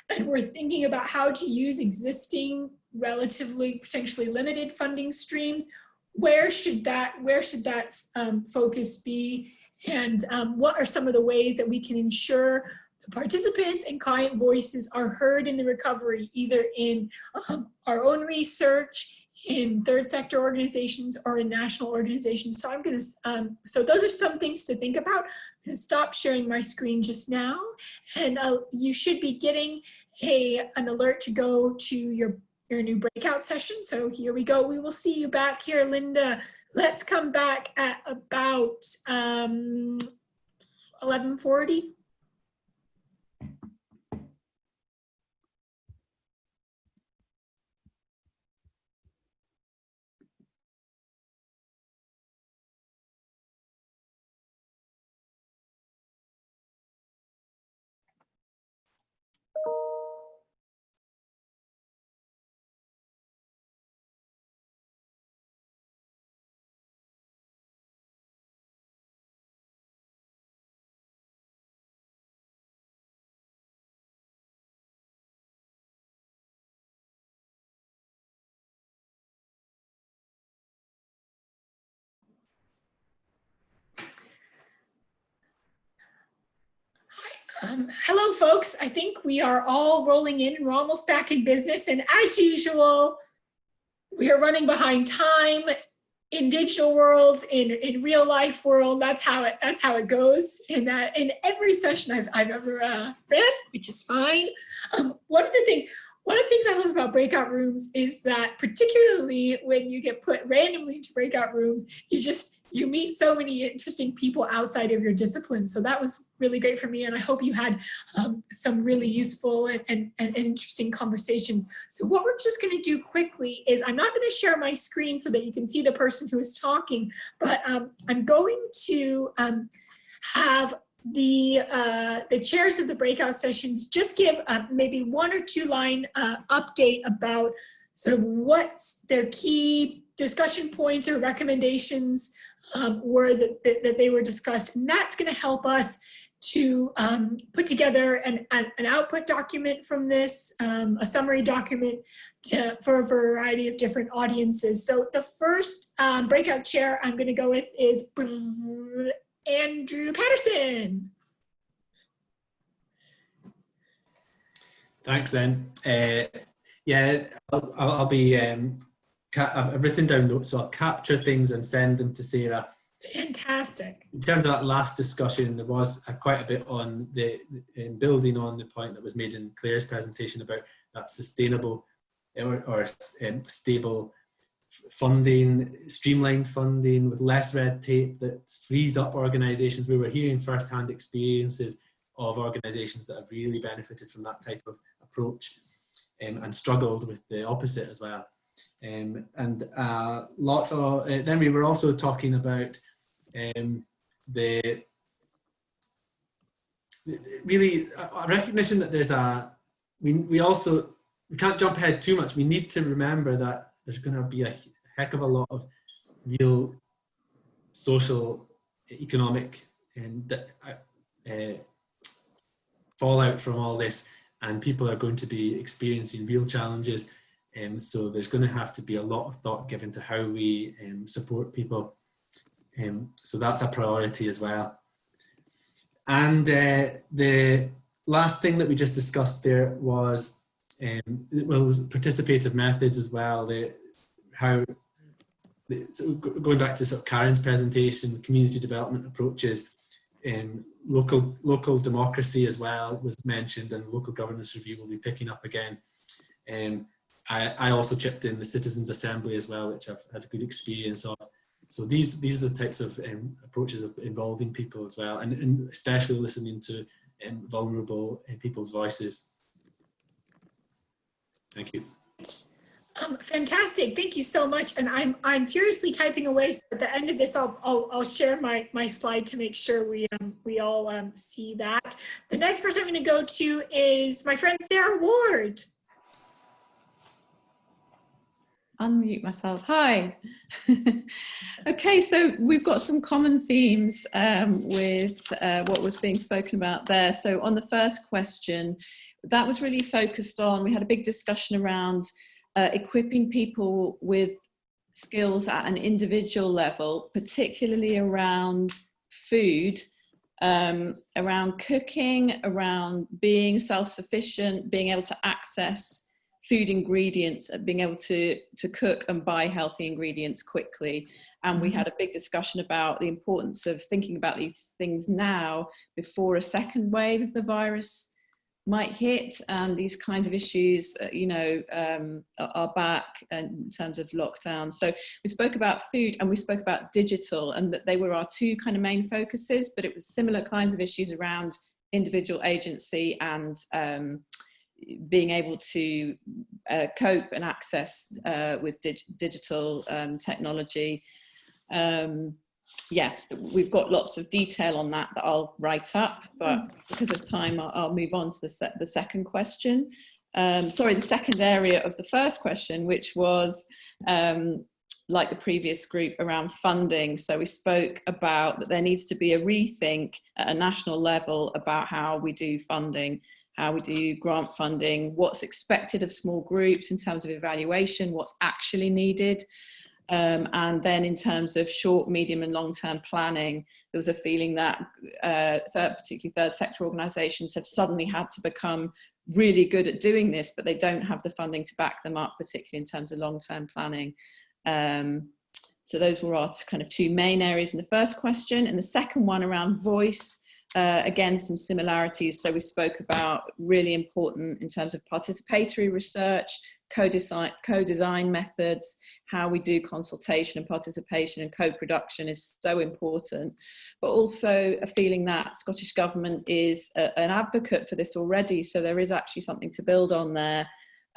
and we're thinking about how to use existing relatively potentially limited funding streams, where should that, where should that um, focus be? And um, what are some of the ways that we can ensure the participants and client voices are heard in the recovery, either in um, our own research, in third sector organizations or in national organizations. So I'm gonna, um, so those are some things to think about. I'm gonna stop sharing my screen just now and uh, you should be getting a, an alert to go to your, your new breakout session. So here we go. We will see you back here, Linda. Let's come back at about um, 1140. Um, hello, folks. I think we are all rolling in and we're almost back in business. And as usual, we are running behind time in digital worlds, in, in real life world. That's how it that's how it goes in that in every session I've, I've ever uh, ran, which is fine. Um, one of the things one of the things I love about breakout rooms is that particularly when you get put randomly into breakout rooms, you just you meet so many interesting people outside of your discipline. So that was really great for me. And I hope you had um, some really useful and, and, and, interesting conversations. So what we're just gonna do quickly is I'm not gonna share my screen so that you can see the person who is talking, but um, I'm going to um, have the uh, the chairs of the breakout sessions just give uh, maybe one or two line uh, update about sort of what's their key discussion points or recommendations um, were that, that, that, they were discussed. And that's going to help us to um, put together an, an, an, output document from this, um, a summary document to, for a variety of different audiences. So the first um, breakout chair I'm going to go with is Andrew Patterson. Thanks, then. Uh, yeah, I'll, I'll be um, I've written down notes, so I'll capture things and send them to Sarah. Fantastic. In terms of that last discussion, there was a, quite a bit on the, in building on the point that was made in Claire's presentation about that sustainable or, or um, stable funding, streamlined funding with less red tape that frees up organisations. We were hearing first-hand experiences of organisations that have really benefited from that type of approach um, and struggled with the opposite as well. Um, and a lot of, uh, then we were also talking about um, the, really a recognition that there's a, we, we also, we can't jump ahead too much. We need to remember that there's going to be a heck of a lot of real social, economic and uh, uh, fallout from all this and people are going to be experiencing real challenges um, so there's going to have to be a lot of thought given to how we um, support people. Um, so that's a priority as well. And uh, the last thing that we just discussed there was, um, well, participative methods as well. The, how, so going back to sort of Karen's presentation, community development approaches, um, local local democracy as well was mentioned, and local governance review will be picking up again. Um, I, I also chipped in the Citizens Assembly as well, which I've had a good experience of. So these these are the types of um, approaches of involving people as well, and, and especially listening to um, vulnerable uh, people's voices. Thank you. Um, fantastic. Thank you so much. And I'm I'm furiously typing away. So at the end of this, I'll I'll, I'll share my my slide to make sure we um, we all um, see that. The next person I'm going to go to is my friend Sarah Ward. unmute myself. Hi. okay, so we've got some common themes um, with uh, what was being spoken about there. So on the first question, that was really focused on, we had a big discussion around uh, equipping people with skills at an individual level, particularly around food, um, around cooking, around being self-sufficient, being able to access food ingredients and being able to to cook and buy healthy ingredients quickly. And we had a big discussion about the importance of thinking about these things now before a second wave of the virus might hit and these kinds of issues uh, you know um, are back in terms of lockdown so we spoke about food and we spoke about digital and that they were our two kind of main focuses but it was similar kinds of issues around individual agency and um, being able to uh, cope and access uh, with dig digital um, technology. Yeah, we've got lots of detail on that that I'll write up, but because of time, I'll, I'll move on to the, se the second question. Um, sorry, the second area of the first question, which was um, like the previous group around funding. So we spoke about that there needs to be a rethink at a national level about how we do funding how we do grant funding, what's expected of small groups in terms of evaluation, what's actually needed. Um, and then in terms of short, medium and long-term planning, there was a feeling that uh, third, particularly third sector organisations have suddenly had to become really good at doing this, but they don't have the funding to back them up, particularly in terms of long-term planning. Um, so those were our kind of two main areas in the first question. And the second one around voice, uh, again, some similarities. So we spoke about really important in terms of participatory research, co-design co methods, how we do consultation and participation and co-production is so important, but also a feeling that Scottish Government is a, an advocate for this already. So there is actually something to build on there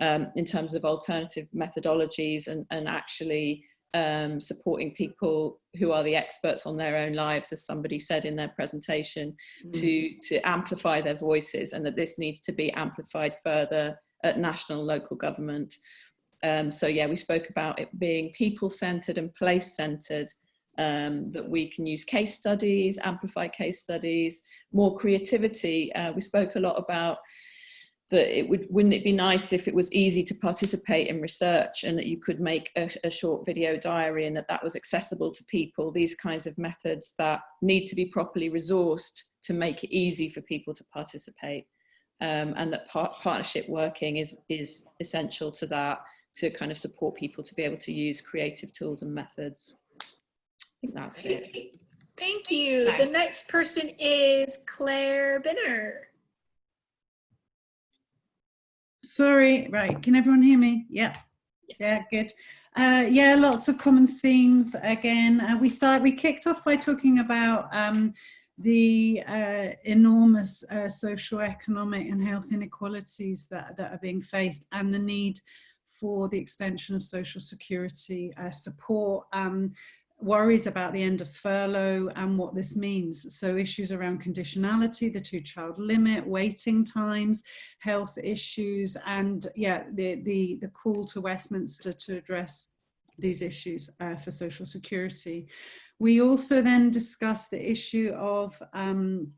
um, in terms of alternative methodologies and, and actually um, supporting people who are the experts on their own lives, as somebody said in their presentation, Mm. to, to amplify their voices and that this needs to be amplified further at national and local government. Um, so yeah, we spoke about it being people-centered and place-centered, um, that we can use case studies, amplify case studies, more creativity. Uh, we spoke a lot about that it would wouldn't it be nice if it was easy to participate in research and that you could make a, a, short video diary and that that was accessible to people these kinds of methods that need to be properly resourced to make it easy for people to participate um, and that par partnership working is is essential to that to kind of support people to be able to use creative tools and methods i think that's it Thank you. The next person is Claire Bynner. Sorry, right. Can everyone hear me? Yeah. Yeah, good. Uh, yeah, lots of common themes again. Uh, we start. We kicked off by talking about um, the uh, enormous uh, socio-economic and health inequalities that, that are being faced and the need for the extension of social security uh, support. Um, worries about the end of furlough and what this means. So issues around conditionality, the two child limit, waiting times, health issues, and yeah, the, the, the call to Westminster to address these issues uh, for social security. We also then discussed the issue of um,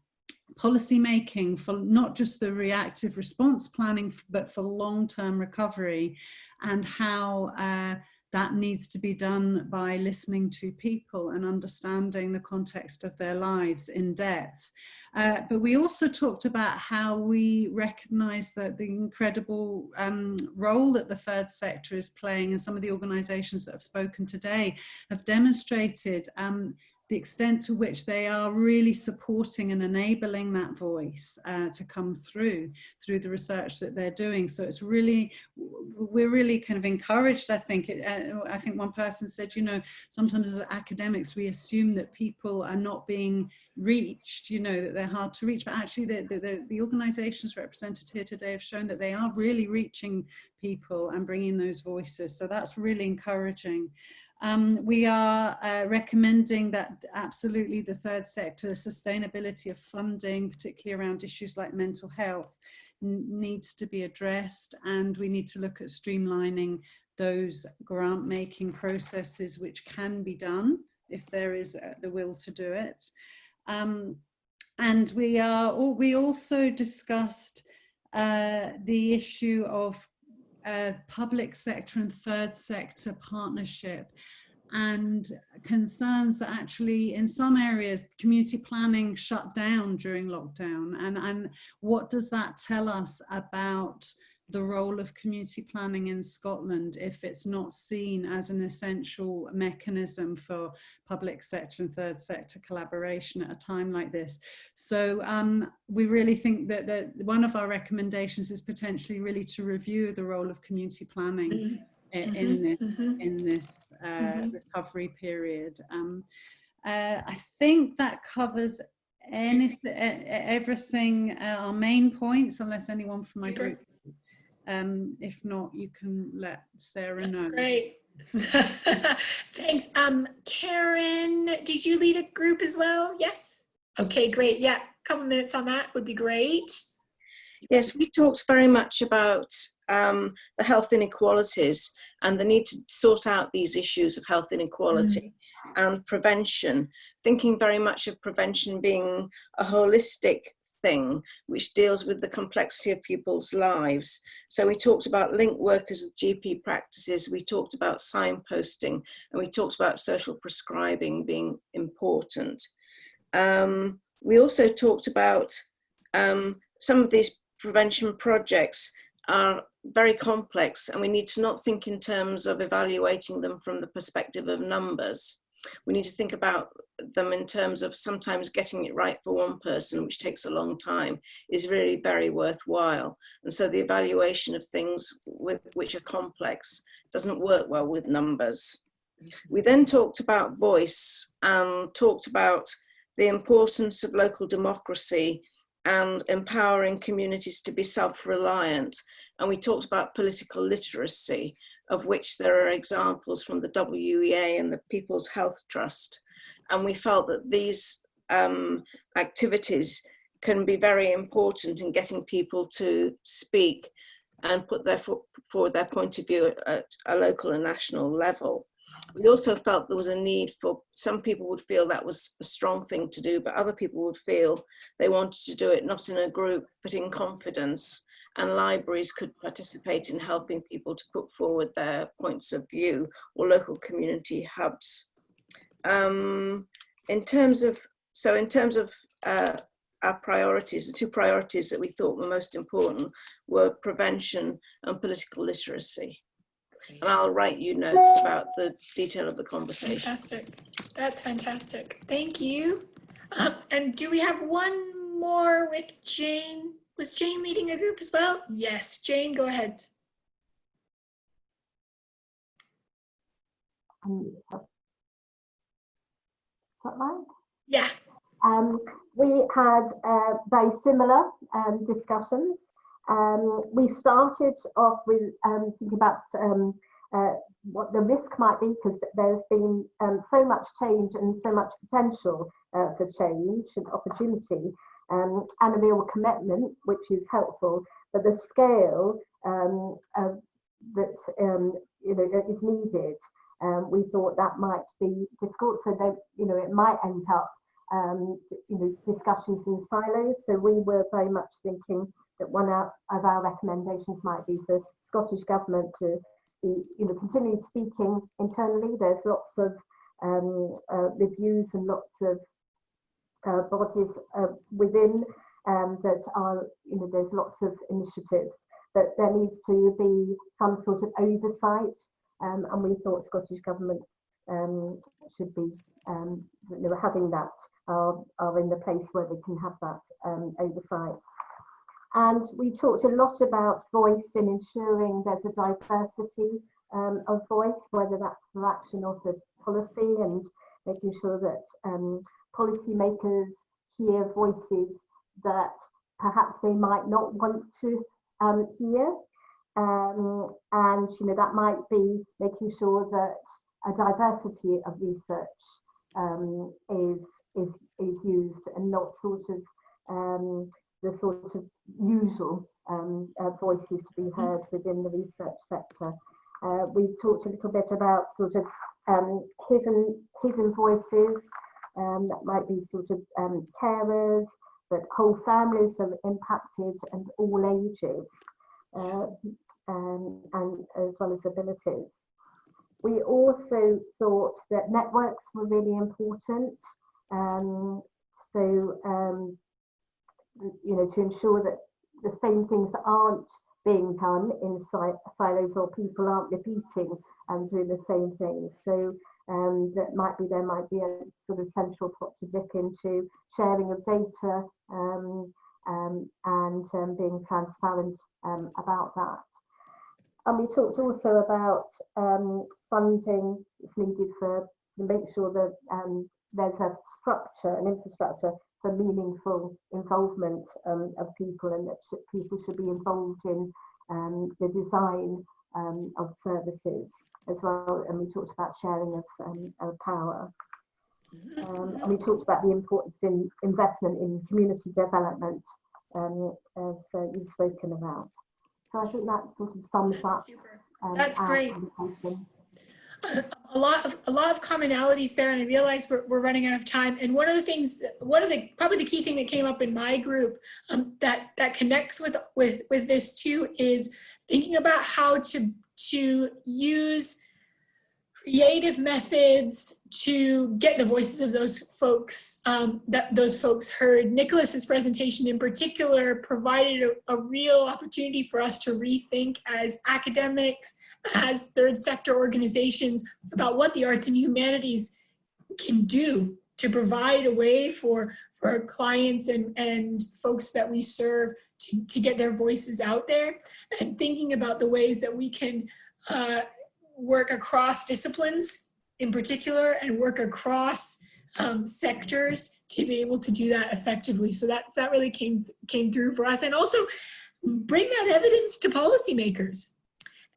policy making for not just the reactive response planning, but for long-term recovery and how uh, that needs to be done by listening to people and understanding the context of their lives in depth. Uh, but we also talked about how we recognize that the incredible um, role that the third sector is playing and some of the organizations that have spoken today have demonstrated um, the extent to which they are really supporting and enabling that voice uh, to come through through the research that they're doing. So it's really we're really kind of encouraged i think. It, uh, i think one person said you know sometimes as academics we assume that people are not being reached you know that they're hard to reach. But actually the, the, the, the organizations represented here today have shown that they are really reaching people and bringing those voices. So that's really encouraging um, we are uh, recommending that absolutely the third sector sustainability of funding, particularly around issues like mental health, needs to be addressed and we need to look at streamlining those grant making processes which can be done if there is uh, the will to do it. Um, and we are we also discussed uh, the issue of uh, public sector and third sector partnership and concerns that actually in some areas community planning shut down during lockdown. And and what does that tell us about the role of community planning in Scotland if it's not seen as an essential mechanism for public sector and third sector collaboration at a time like this. So um, we really think that, that one of our recommendations is potentially really to review the role of community planning mm -hmm. in, in mm-hmm. this, mm -hmm. in this uh, mm -hmm. recovery period. Um, uh, I think that covers anything, everything, uh, our main points, unless anyone from my group um, if not, you can let Sarah That's know. Great. Thanks. Um, Karen, did you lead a group as well? Yes. Okay, great. Yeah, a couple of minutes on that would be great. Yes, we talked very much about um, the health inequalities and the need to sort out these issues of health inequality mm. and prevention, thinking very much of prevention being a holistic thing which deals with the complexity of people's lives. So we talked about link workers with GP practices, we talked about signposting, and we talked about social prescribing being important. Um, we also talked about um, some of these prevention projects are very complex and we need to not think in terms of evaluating them from the perspective of numbers we need to think about them in terms of sometimes getting it right for one person, which takes a long time, is really very worthwhile. And so the evaluation of things with, which are complex doesn't work well with numbers. We then talked about voice and talked about the importance of local democracy and empowering communities to be self-reliant. And we talked about political literacy of which there are examples from the WEA and the People's Health Trust. And we felt that these um, activities can be very important in getting people to speak and put their forward their point of view at a local and national level. We also felt there was a need for some people would feel that was a strong thing to do, but other people would feel they wanted to do it not in a group, but in confidence and libraries could participate in helping people to put forward their points of view or local community hubs. Um, in terms of, so in terms of uh, our priorities, the two priorities that we thought were most important were prevention and political literacy. And I'll write you notes about the detail of the conversation. Fantastic. That's fantastic. Thank you. Um, and do we have one more with Jane? Was Jane leading a group as well? Yes, Jane, go ahead. Um, is that right? Yeah. Um, we had uh, very similar um, discussions. Um, we started off with um, thinking about um, uh, what the risk might be because there's been um, so much change and so much potential uh, for change and opportunity um, and a real commitment, which is helpful. But the scale um, that um, you know is needed, um, we thought that might be difficult. So that you know it might end up um, you know discussions in silos. So we were very much thinking that one of our recommendations might be for Scottish government to be you know continue speaking internally. There's lots of um, uh, reviews and lots of uh, bodies uh, within um, that are, you know, there's lots of initiatives, but there needs to be some sort of oversight. Um, and we thought Scottish Government um, should be um, you know, having that are, are in the place where they can have that um, oversight. And we talked a lot about voice in ensuring there's a diversity um, of voice, whether that's for action or for policy, and making sure that um, policymakers hear voices that perhaps they might not want to um, hear. Um, and you know that might be making sure that a diversity of research um, is is is used and not sort of um, the sort of usual um, uh, voices to be heard within the research sector. Uh, we talked a little bit about sort of um, hidden hidden voices um, that might be sort of um, carers, but whole families are impacted and all ages, uh, um, and as well as abilities. We also thought that networks were really important. Um, so, um, you know, to ensure that the same things aren't being done in silos or people aren't repeating and doing the same things. So um, that might be, there might be a sort of central pot to dip into sharing of data um, um, and um, being transparent um, about that. And we talked also about um, funding that's needed for to make sure that there's a structure, an infrastructure for meaningful involvement of people and that sh people should be involved in the design um, of services as well. And we talked about sharing of, um, of power. Um, and we talked about the importance in investment in community development um, as uh, you've spoken about. So I think that sort of sums up. That's great a lot of a lot of commonalities there and I realize we're, we're running out of time and one of the things one of the probably the key thing that came up in my group um, that that connects with with with this too is thinking about how to to use creative methods to get the voices of those folks um, that those folks heard. Nicholas's presentation in particular provided a, a, real opportunity for us to rethink as academics, as third sector organizations about what the arts and humanities can do to provide a way for, for our clients and, and folks that we serve to, to get their voices out there and thinking about the ways that we can uh, work across disciplines in particular and work across um, sectors to be able to do that effectively. So that, that really came, came through for us. And also bring that evidence to policymakers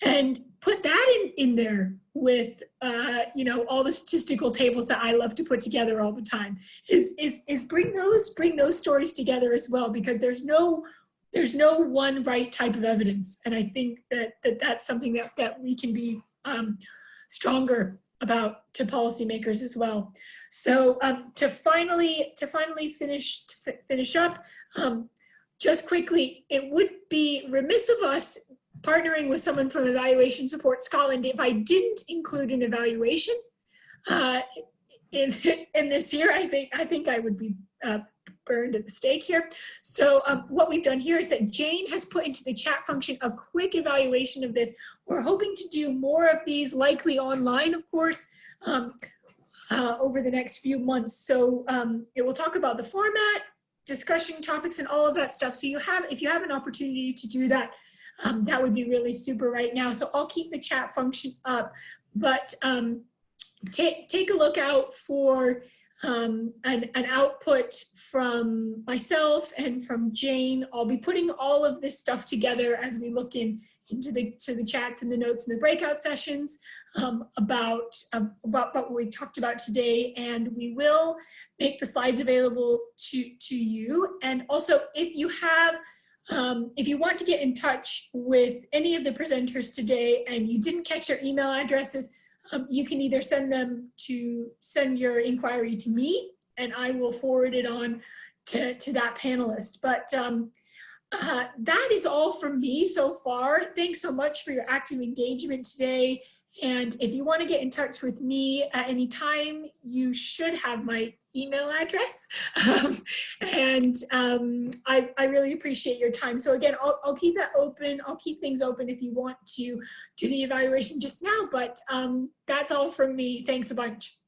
and put that in, in there with, uh, you know, all the statistical tables that I love to put together all the time is, is, is bring those, bring those stories together as well, because there's no, there's no one right type of evidence. And I think that, that that's something that, that we can be um, stronger about to policymakers as well. So um, to finally to finally finish to finish up, um, just quickly, it would be remiss of us partnering with someone from Evaluation Support Scotland if I didn't include an evaluation uh, in in this year. I think I think I would be uh, burned at the stake here. So um, what we've done here is that Jane has put into the chat function a quick evaluation of this. We're hoping to do more of these, likely online, of course, um, uh, over the next few months. So um, it will talk about the format, discussion topics, and all of that stuff. So you have, if you have an opportunity to do that, um, that would be really super right now. So I'll keep the chat function up, but um, take take a look out for um, an, an output from myself and from Jane. I'll be putting all of this stuff together as we look in into the to the chats and the notes and the breakout sessions um, about, uh, about what we talked about today and we will make the slides available to to you and also if you have um, if you want to get in touch with any of the presenters today and you didn't catch their email addresses um, you can either send them to send your inquiry to me and I will forward it on to, to that panelist. But um, uh, that is all from me so far. Thanks so much for your active engagement today And if you want to get in touch with me at any time, you should have my email address. Um, and um, I, I really appreciate your time. So again, I'll, I'll keep that open. I'll keep things open if you want to do the evaluation just now, but um, that's all from me. Thanks a bunch.